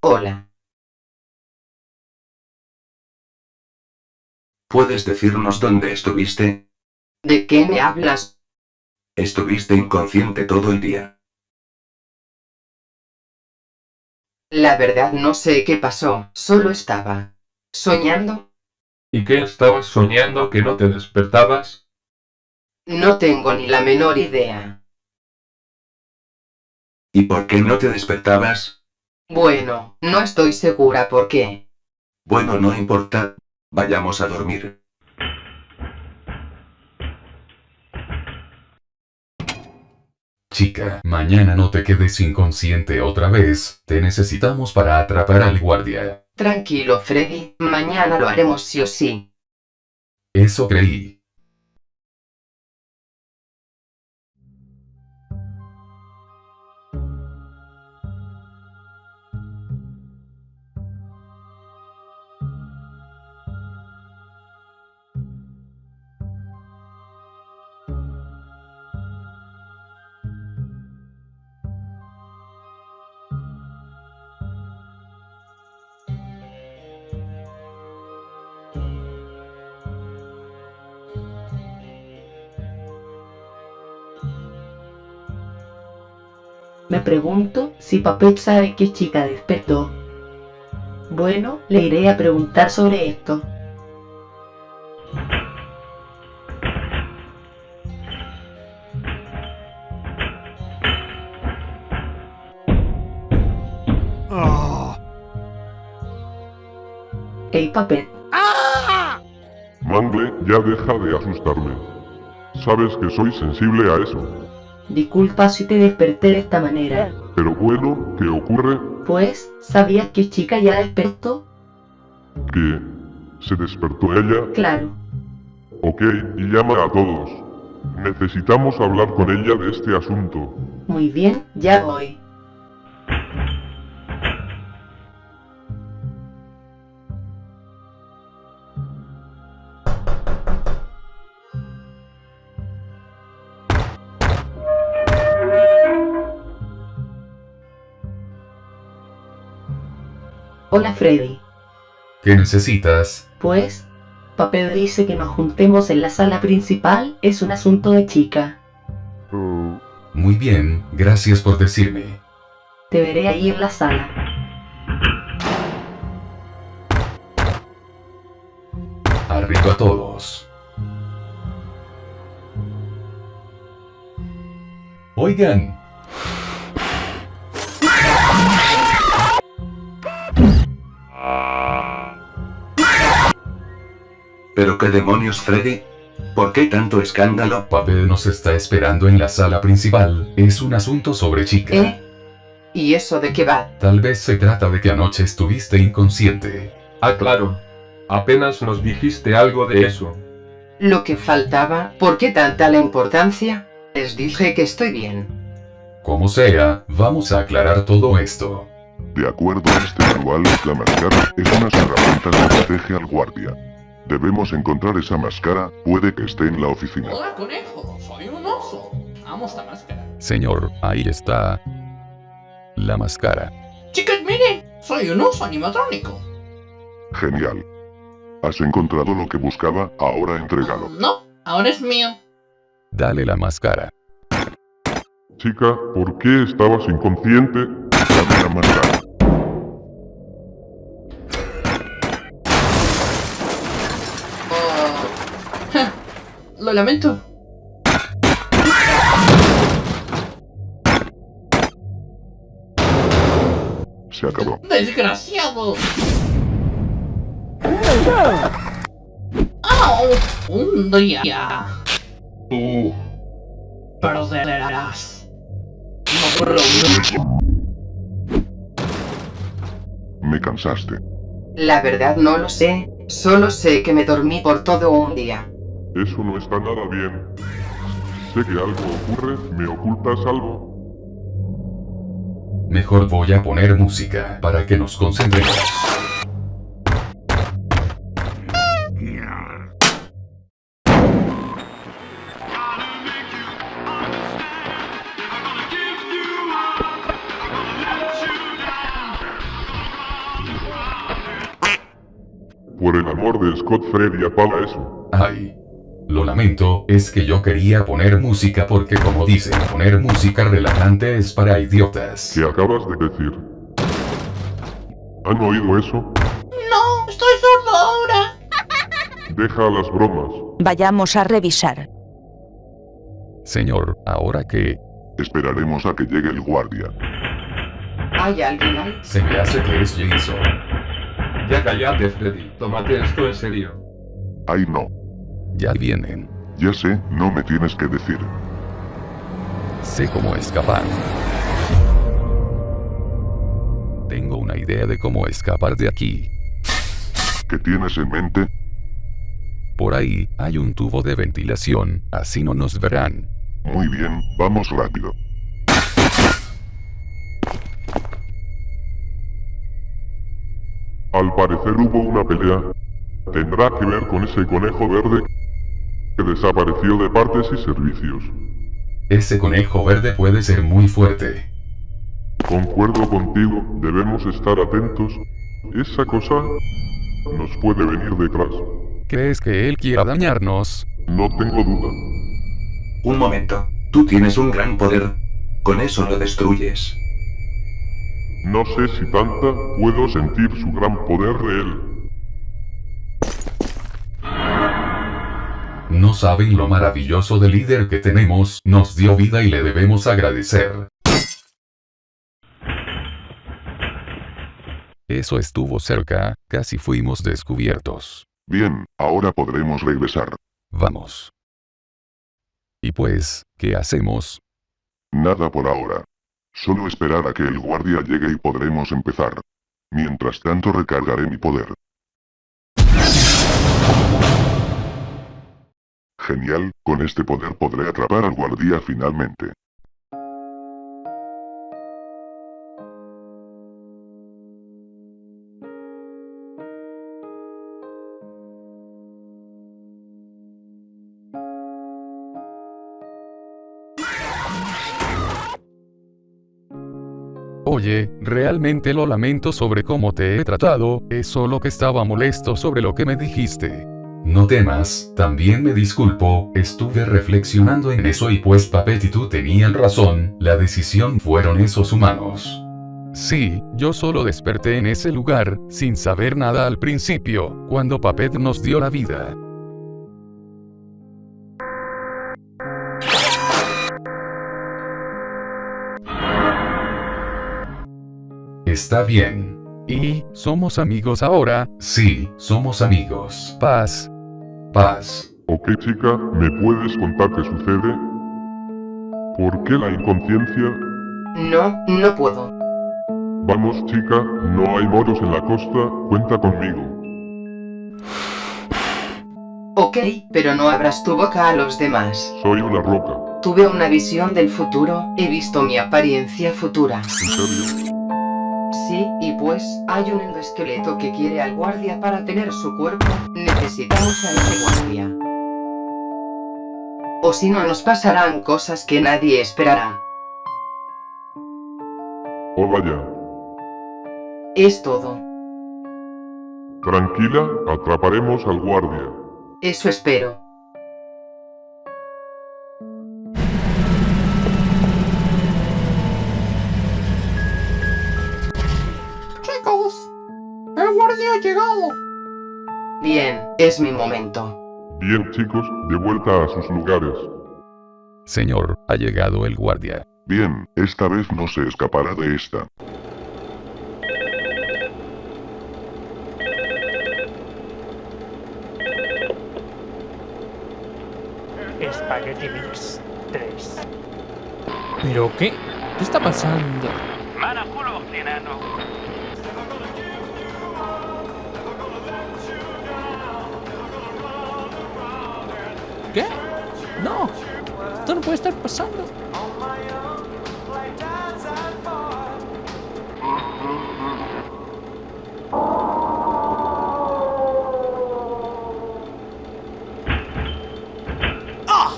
Hola. ¿Puedes decirnos dónde estuviste? ¿De qué me hablas? Estuviste inconsciente todo el día. La verdad no sé qué pasó, solo estaba soñando. ¿Y qué estabas soñando que no te despertabas? No tengo ni la menor idea. ¿Y por qué no te despertabas? Bueno, no estoy segura por qué. Bueno, no importa. Vayamos a dormir. Chica, mañana no te quedes inconsciente otra vez, te necesitamos para atrapar al guardia. Tranquilo, Freddy, mañana lo haremos sí o sí. Eso creí. Pregunto si Papet sabe qué chica despertó. Bueno, le iré a preguntar sobre esto. Oh. Hey Papet, Mangle, ya deja de asustarme. Sabes que soy sensible a eso. Disculpa si te desperté de esta manera. Pero bueno, ¿qué ocurre? Pues, ¿sabías que chica ya despertó? Que... ¿Se despertó ella? Claro. Ok, y llama a todos. Necesitamos hablar con ella de este asunto. Muy bien, ya voy. Freddy. ¿Qué necesitas? Pues, Papel dice que nos juntemos en la sala principal, es un asunto de chica. Muy bien, gracias por decirme. Te veré ahí en la sala. Arriba a todos. Oigan, ¿Pero qué demonios, Freddy? ¿Por qué tanto escándalo? Papel nos está esperando en la sala principal. Es un asunto sobre chica. ¿Eh? ¿Y eso de qué va? Tal vez se trata de que anoche estuviste inconsciente. Ah, claro. Apenas nos dijiste algo de eso. Lo que faltaba, ¿por qué tanta la importancia? Les dije que estoy bien. Como sea, vamos a aclarar todo esto. De acuerdo a este manual, la máscara es una herramienta que protege al guardia. Debemos encontrar esa máscara, puede que esté en la oficina. Hola conejo, soy un oso. Amo esta máscara. Señor, ahí está. La máscara. Chicos, miren, soy un oso animatrónico. Genial. Has encontrado lo que buscaba, ahora entrégalo. No, ahora es mío. Dale la máscara. Chica, ¿por qué estabas inconsciente? Dame la máscara. Lo lamento. Se acabó. ¡Desgraciado! ¡Au! Un día. Tú. Perderás. Me cansaste. La verdad no lo sé, solo sé que me dormí por todo un día. Eso no está nada bien. Sé que algo ocurre, ¿me ocultas algo? Mejor voy a poner música para que nos concentremos. Por el amor de Scott Freddy apaga eso. Ay. Lo lamento, es que yo quería poner música porque como dicen, poner música relajante es para idiotas. ¿Qué acabas de decir? ¿Han oído eso? No, estoy sordo ahora. Deja las bromas. Vayamos a revisar. Señor, ahora que... Esperaremos a que llegue el guardia. ¿Hay alguien ahí? Se me hace que es Jason. Ya cállate, Freddy. Tómate esto en serio. Ay no. Ya vienen. Ya sé, no me tienes que decir. Sé cómo escapar. Tengo una idea de cómo escapar de aquí. ¿Qué tienes en mente? Por ahí, hay un tubo de ventilación, así no nos verán. Muy bien, vamos rápido. Al parecer hubo una pelea. Tendrá que ver con ese conejo verde que desapareció de partes y servicios. Ese conejo verde puede ser muy fuerte. Concuerdo contigo, debemos estar atentos. Esa cosa nos puede venir detrás. ¿Crees que él quiera dañarnos? No tengo duda. Un momento. Tú tienes un gran poder. Con eso lo destruyes. No sé si tanta, puedo sentir su gran poder de él. No saben lo maravilloso del líder que tenemos, nos dio vida y le debemos agradecer. Eso estuvo cerca, casi fuimos descubiertos. Bien, ahora podremos regresar. Vamos. Y pues, ¿qué hacemos? Nada por ahora. Solo esperar a que el guardia llegue y podremos empezar. Mientras tanto recargaré mi poder. Genial, con este poder podré atrapar al guardia finalmente. Oye, realmente lo lamento sobre cómo te he tratado, es solo que estaba molesto sobre lo que me dijiste. No temas, también me disculpo, estuve reflexionando en eso y pues Papet y tú tenían razón, la decisión fueron esos humanos. Sí, yo solo desperté en ese lugar, sin saber nada al principio, cuando Papet nos dio la vida. Está bien. ¿Y somos amigos ahora? Sí, somos amigos. Paz. Paz. Ok chica, ¿me puedes contar qué sucede? ¿Por qué la inconsciencia? No, no puedo. Vamos chica, no hay moros en la costa, cuenta conmigo. Ok, pero no abras tu boca a los demás. Soy una roca. Tuve una visión del futuro, he visto mi apariencia futura. ¿En serio? Sí, y pues, hay un endoesqueleto que quiere al guardia para tener su cuerpo, necesitamos a ese guardia. O si no nos pasarán cosas que nadie esperará. Oh vaya. Es todo. Tranquila, atraparemos al guardia. Eso espero. Es mi momento. Bien chicos, de vuelta a sus lugares. Señor, ha llegado el guardia. Bien, esta vez no se escapará de esta. Spaghetti Mix 3. ¿Pero qué? ¿Qué está pasando? ¿Qué? No. Esto no puede estar pasando. ¡Ah!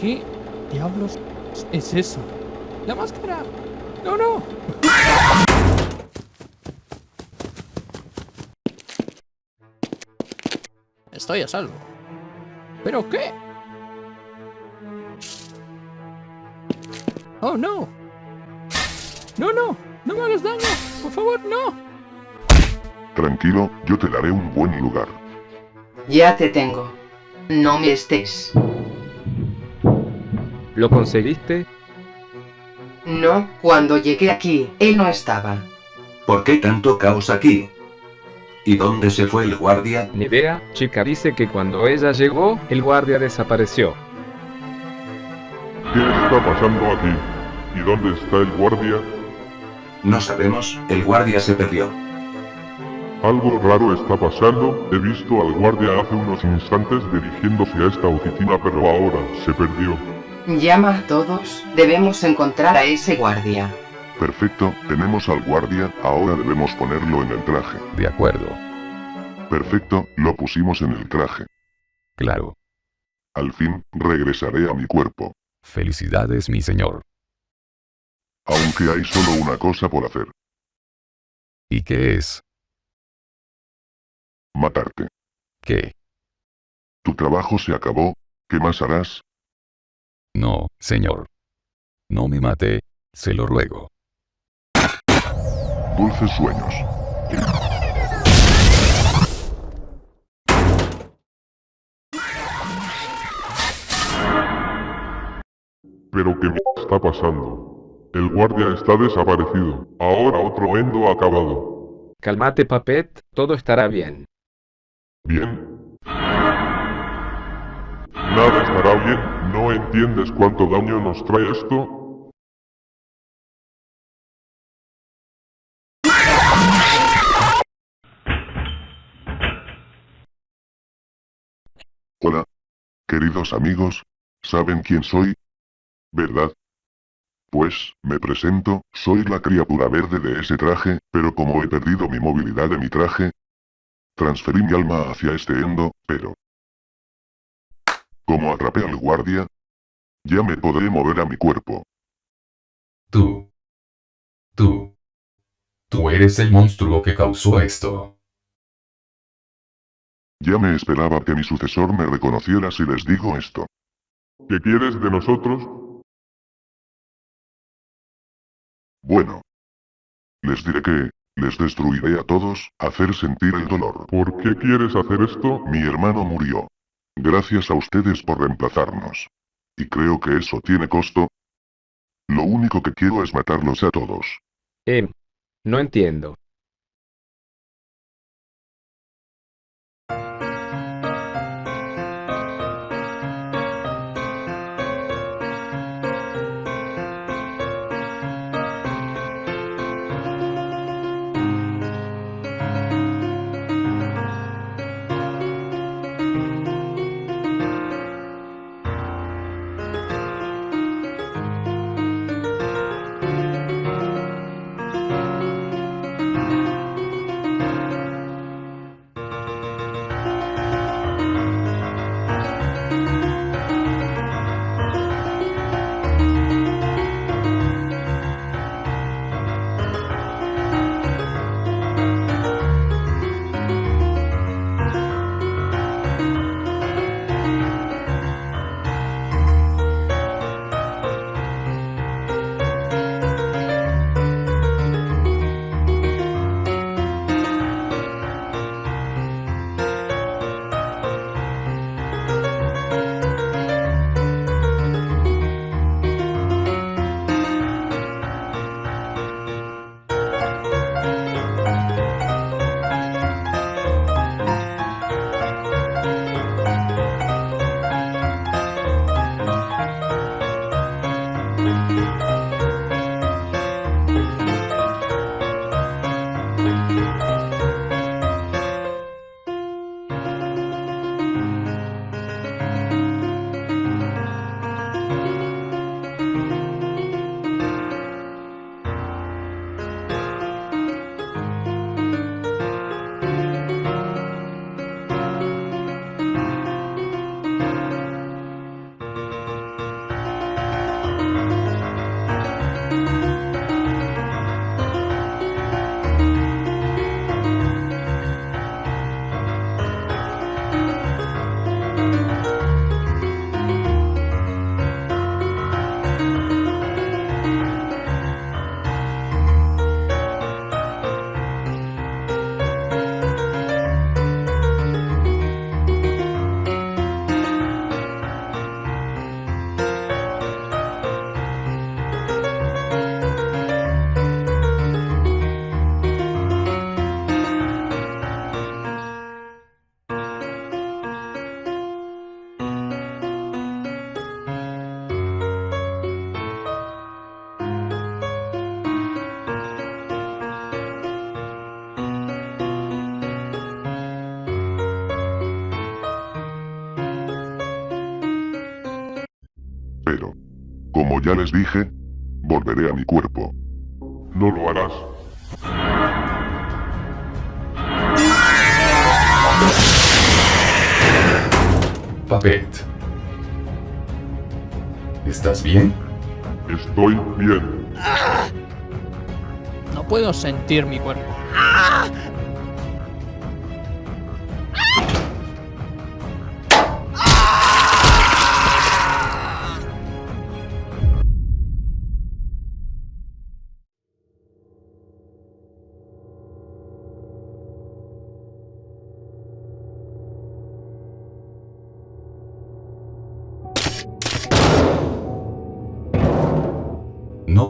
¿Qué diablos es eso? ¡La máscara! ¡No, no! Estoy a salvo. ¿Pero qué? ¡Oh, no! ¡No, no! ¡No me hagas daño! ¡Por favor, no! Tranquilo, yo te daré un buen lugar. Ya te tengo. No me estés. ¿Lo conseguiste? No, cuando llegué aquí, él no estaba. ¿Por qué tanto caos aquí? ¿Y dónde se fue el guardia? Ni idea, chica dice que cuando ella llegó, el guardia desapareció. ¿Qué está pasando aquí? ¿Y dónde está el guardia? No sabemos, el guardia se perdió. Algo raro está pasando, he visto al guardia hace unos instantes dirigiéndose a esta oficina pero ahora se perdió. Llama a todos, debemos encontrar a ese guardia. Perfecto, tenemos al guardia, ahora debemos ponerlo en el traje. De acuerdo. Perfecto, lo pusimos en el traje. Claro. Al fin, regresaré a mi cuerpo. Felicidades, mi señor. Aunque hay solo una cosa por hacer. ¿Y qué es? Matarte. ¿Qué? Tu trabajo se acabó, ¿qué más harás? No, señor. No me mate, se lo ruego. Dulces sueños. ¿Pero qué m está pasando? El guardia está desaparecido. Ahora otro endo acabado. Calmate, Papet, todo estará bien. ¿Bien? Nada estará bien, ¿no entiendes cuánto daño nos trae esto? Hola. Queridos amigos, ¿saben quién soy? ¿Verdad? Pues, me presento, soy la criatura verde de ese traje, pero como he perdido mi movilidad de mi traje, transferí mi alma hacia este endo, pero... Como atrapé al guardia, ya me podré mover a mi cuerpo. Tú. Tú. Tú eres el monstruo que causó esto. Ya me esperaba que mi sucesor me reconociera si les digo esto. ¿Qué quieres de nosotros? Bueno. Les diré que, les destruiré a todos, hacer sentir el dolor. ¿Por qué quieres hacer esto? Mi hermano murió. Gracias a ustedes por reemplazarnos. Y creo que eso tiene costo. Lo único que quiero es matarlos a todos. Eh. No entiendo. Ya les dije, volveré a mi cuerpo. No lo harás. Papet. ¿Estás bien? Estoy bien. No puedo sentir mi cuerpo.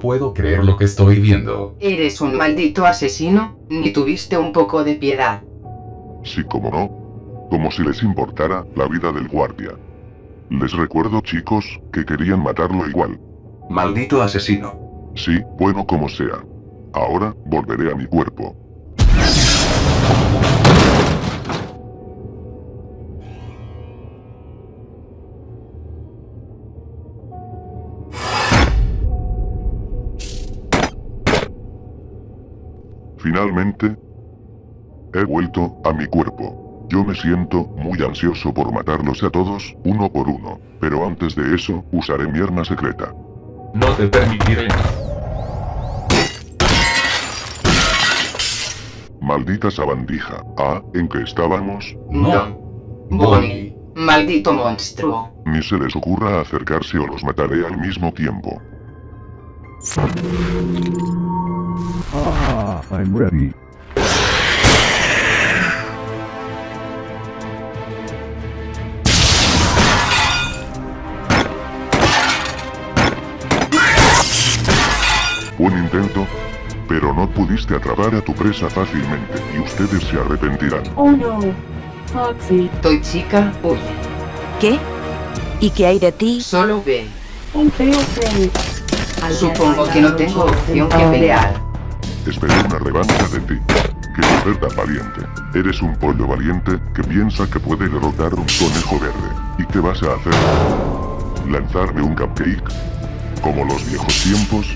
Puedo creer lo que estoy viendo. Eres un maldito asesino, ni tuviste un poco de piedad. Sí, como no. Como si les importara la vida del guardia. Les recuerdo chicos, que querían matarlo igual. Maldito asesino. Sí, bueno como sea. Ahora, volveré a mi cuerpo. Finalmente, he vuelto a mi cuerpo. Yo me siento muy ansioso por matarlos a todos, uno por uno, pero antes de eso, usaré mi arma secreta. No te permitiré. Maldita sabandija. Ah, ¿en qué estábamos? No. Bonnie. Maldito monstruo. Ni se les ocurra acercarse o los mataré al mismo tiempo. Ah, I'm ready. Buen intento, pero no pudiste atrapar a tu presa fácilmente y ustedes se arrepentirán. Oh no. Foxy. Toy chica, huye. ¿Qué? ¿Y qué hay de ti? Solo ve. Un feo feo. Supongo que no tengo opción que pelear. Esperé una revancha de ti. Qué mujer tan valiente. Eres un pollo valiente que piensa que puede derrotar un conejo verde. ¿Y qué vas a hacer? ¿Lanzarme un cupcake? ¿Como los viejos tiempos?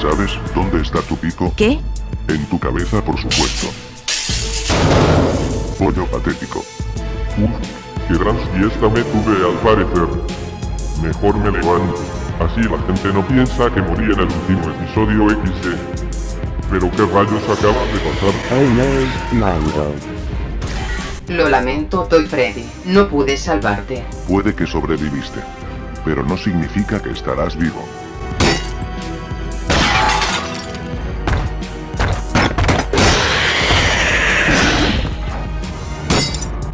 ¿Sabes dónde está tu pico? ¿Qué? En tu cabeza, por supuesto. Pollo patético. Uf, qué gran fiesta me tuve al parecer. Mejor me levanto. Así la gente no piensa que morí en el último episodio XD. Pero qué rayos acaba de pasar. Oh no, Mango. Lo lamento, Toy Freddy. No pude salvarte. Puede que sobreviviste, pero no significa que estarás vivo.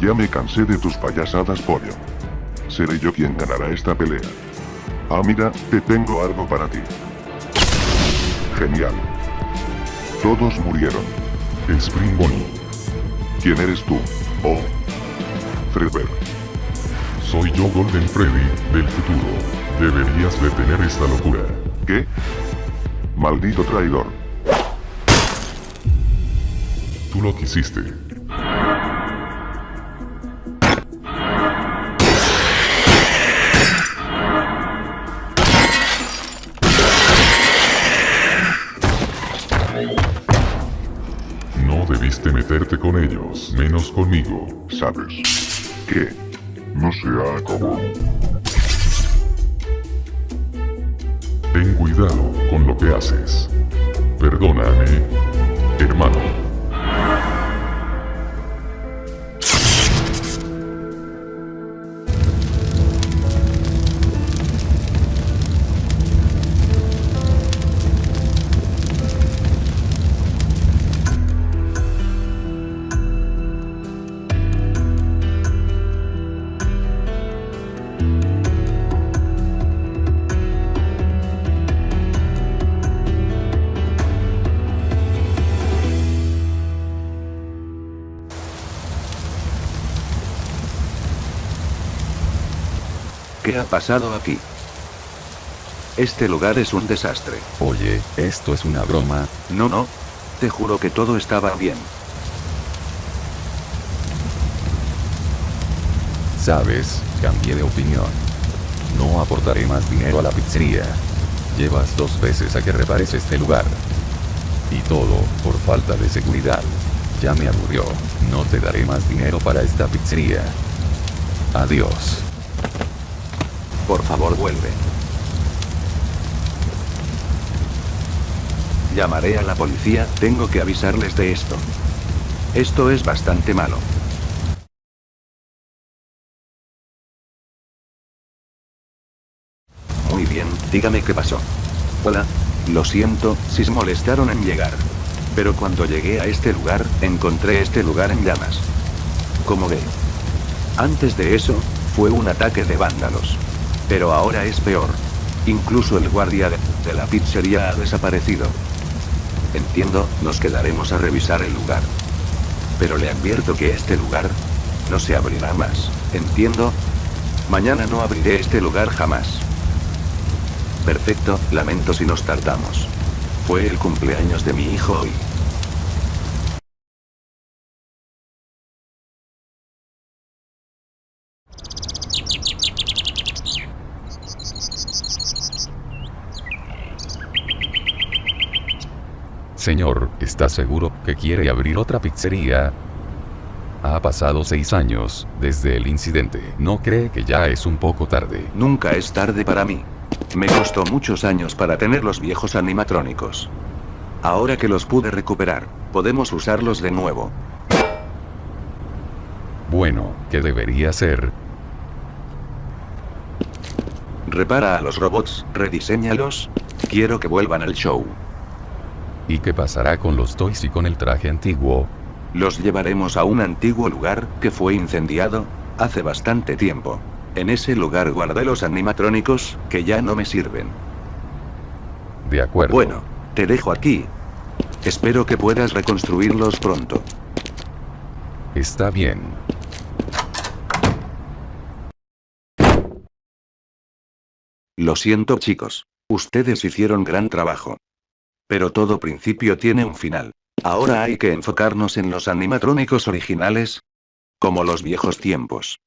Ya me cansé de tus payasadas, pollo. Seré yo quien ganará esta pelea. Ah, mira, te tengo algo para ti. Genial. Todos murieron. Spring Bonnie. ¿Quién eres tú? Oh. Fredbear. Soy yo Golden Freddy, del futuro. Deberías detener esta locura. ¿Qué? Maldito traidor. Tú lo quisiste. Conmigo. ¿Sabes? ¿Qué? No se ha acabado. Ten cuidado con lo que haces. Perdóname, hermano. Pasado aquí? Este lugar es un desastre. Oye, esto es una broma. No, no. Te juro que todo estaba bien. Sabes, cambié de opinión. No aportaré más dinero a la pizzería. Llevas dos veces a que repares este lugar. Y todo, por falta de seguridad. Ya me aburrió. No te daré más dinero para esta pizzería. Adiós. Favor vuelve. Llamaré a la policía, tengo que avisarles de esto. Esto es bastante malo. Muy bien, dígame qué pasó. Hola. Lo siento, si se molestaron en llegar. Pero cuando llegué a este lugar, encontré este lugar en llamas. Como ve. Antes de eso, fue un ataque de vándalos. Pero ahora es peor. Incluso el guardia de, la pizzería ha desaparecido. Entiendo, nos quedaremos a revisar el lugar. Pero le advierto que este lugar no se abrirá más. ¿Entiendo? Mañana no abriré este lugar jamás. Perfecto, lamento si nos tardamos. Fue el cumpleaños de mi hijo hoy. Señor, ¿está seguro que quiere abrir otra pizzería? Ha pasado seis años, desde el incidente. ¿No cree que ya es un poco tarde? Nunca es tarde para mí. Me costó muchos años para tener los viejos animatrónicos. Ahora que los pude recuperar, podemos usarlos de nuevo. Bueno, ¿qué debería ser? Repara a los robots, rediseñalos. Quiero que vuelvan al show. ¿Y qué pasará con los toys y con el traje antiguo? Los llevaremos a un antiguo lugar, que fue incendiado, hace bastante tiempo. En ese lugar guardé los animatrónicos, que ya no me sirven. De acuerdo. Bueno, te dejo aquí. Espero que puedas reconstruirlos pronto. Está bien. Lo siento chicos. Ustedes hicieron gran trabajo. Pero todo principio tiene un final. Ahora hay que enfocarnos en los animatrónicos originales. Como los viejos tiempos.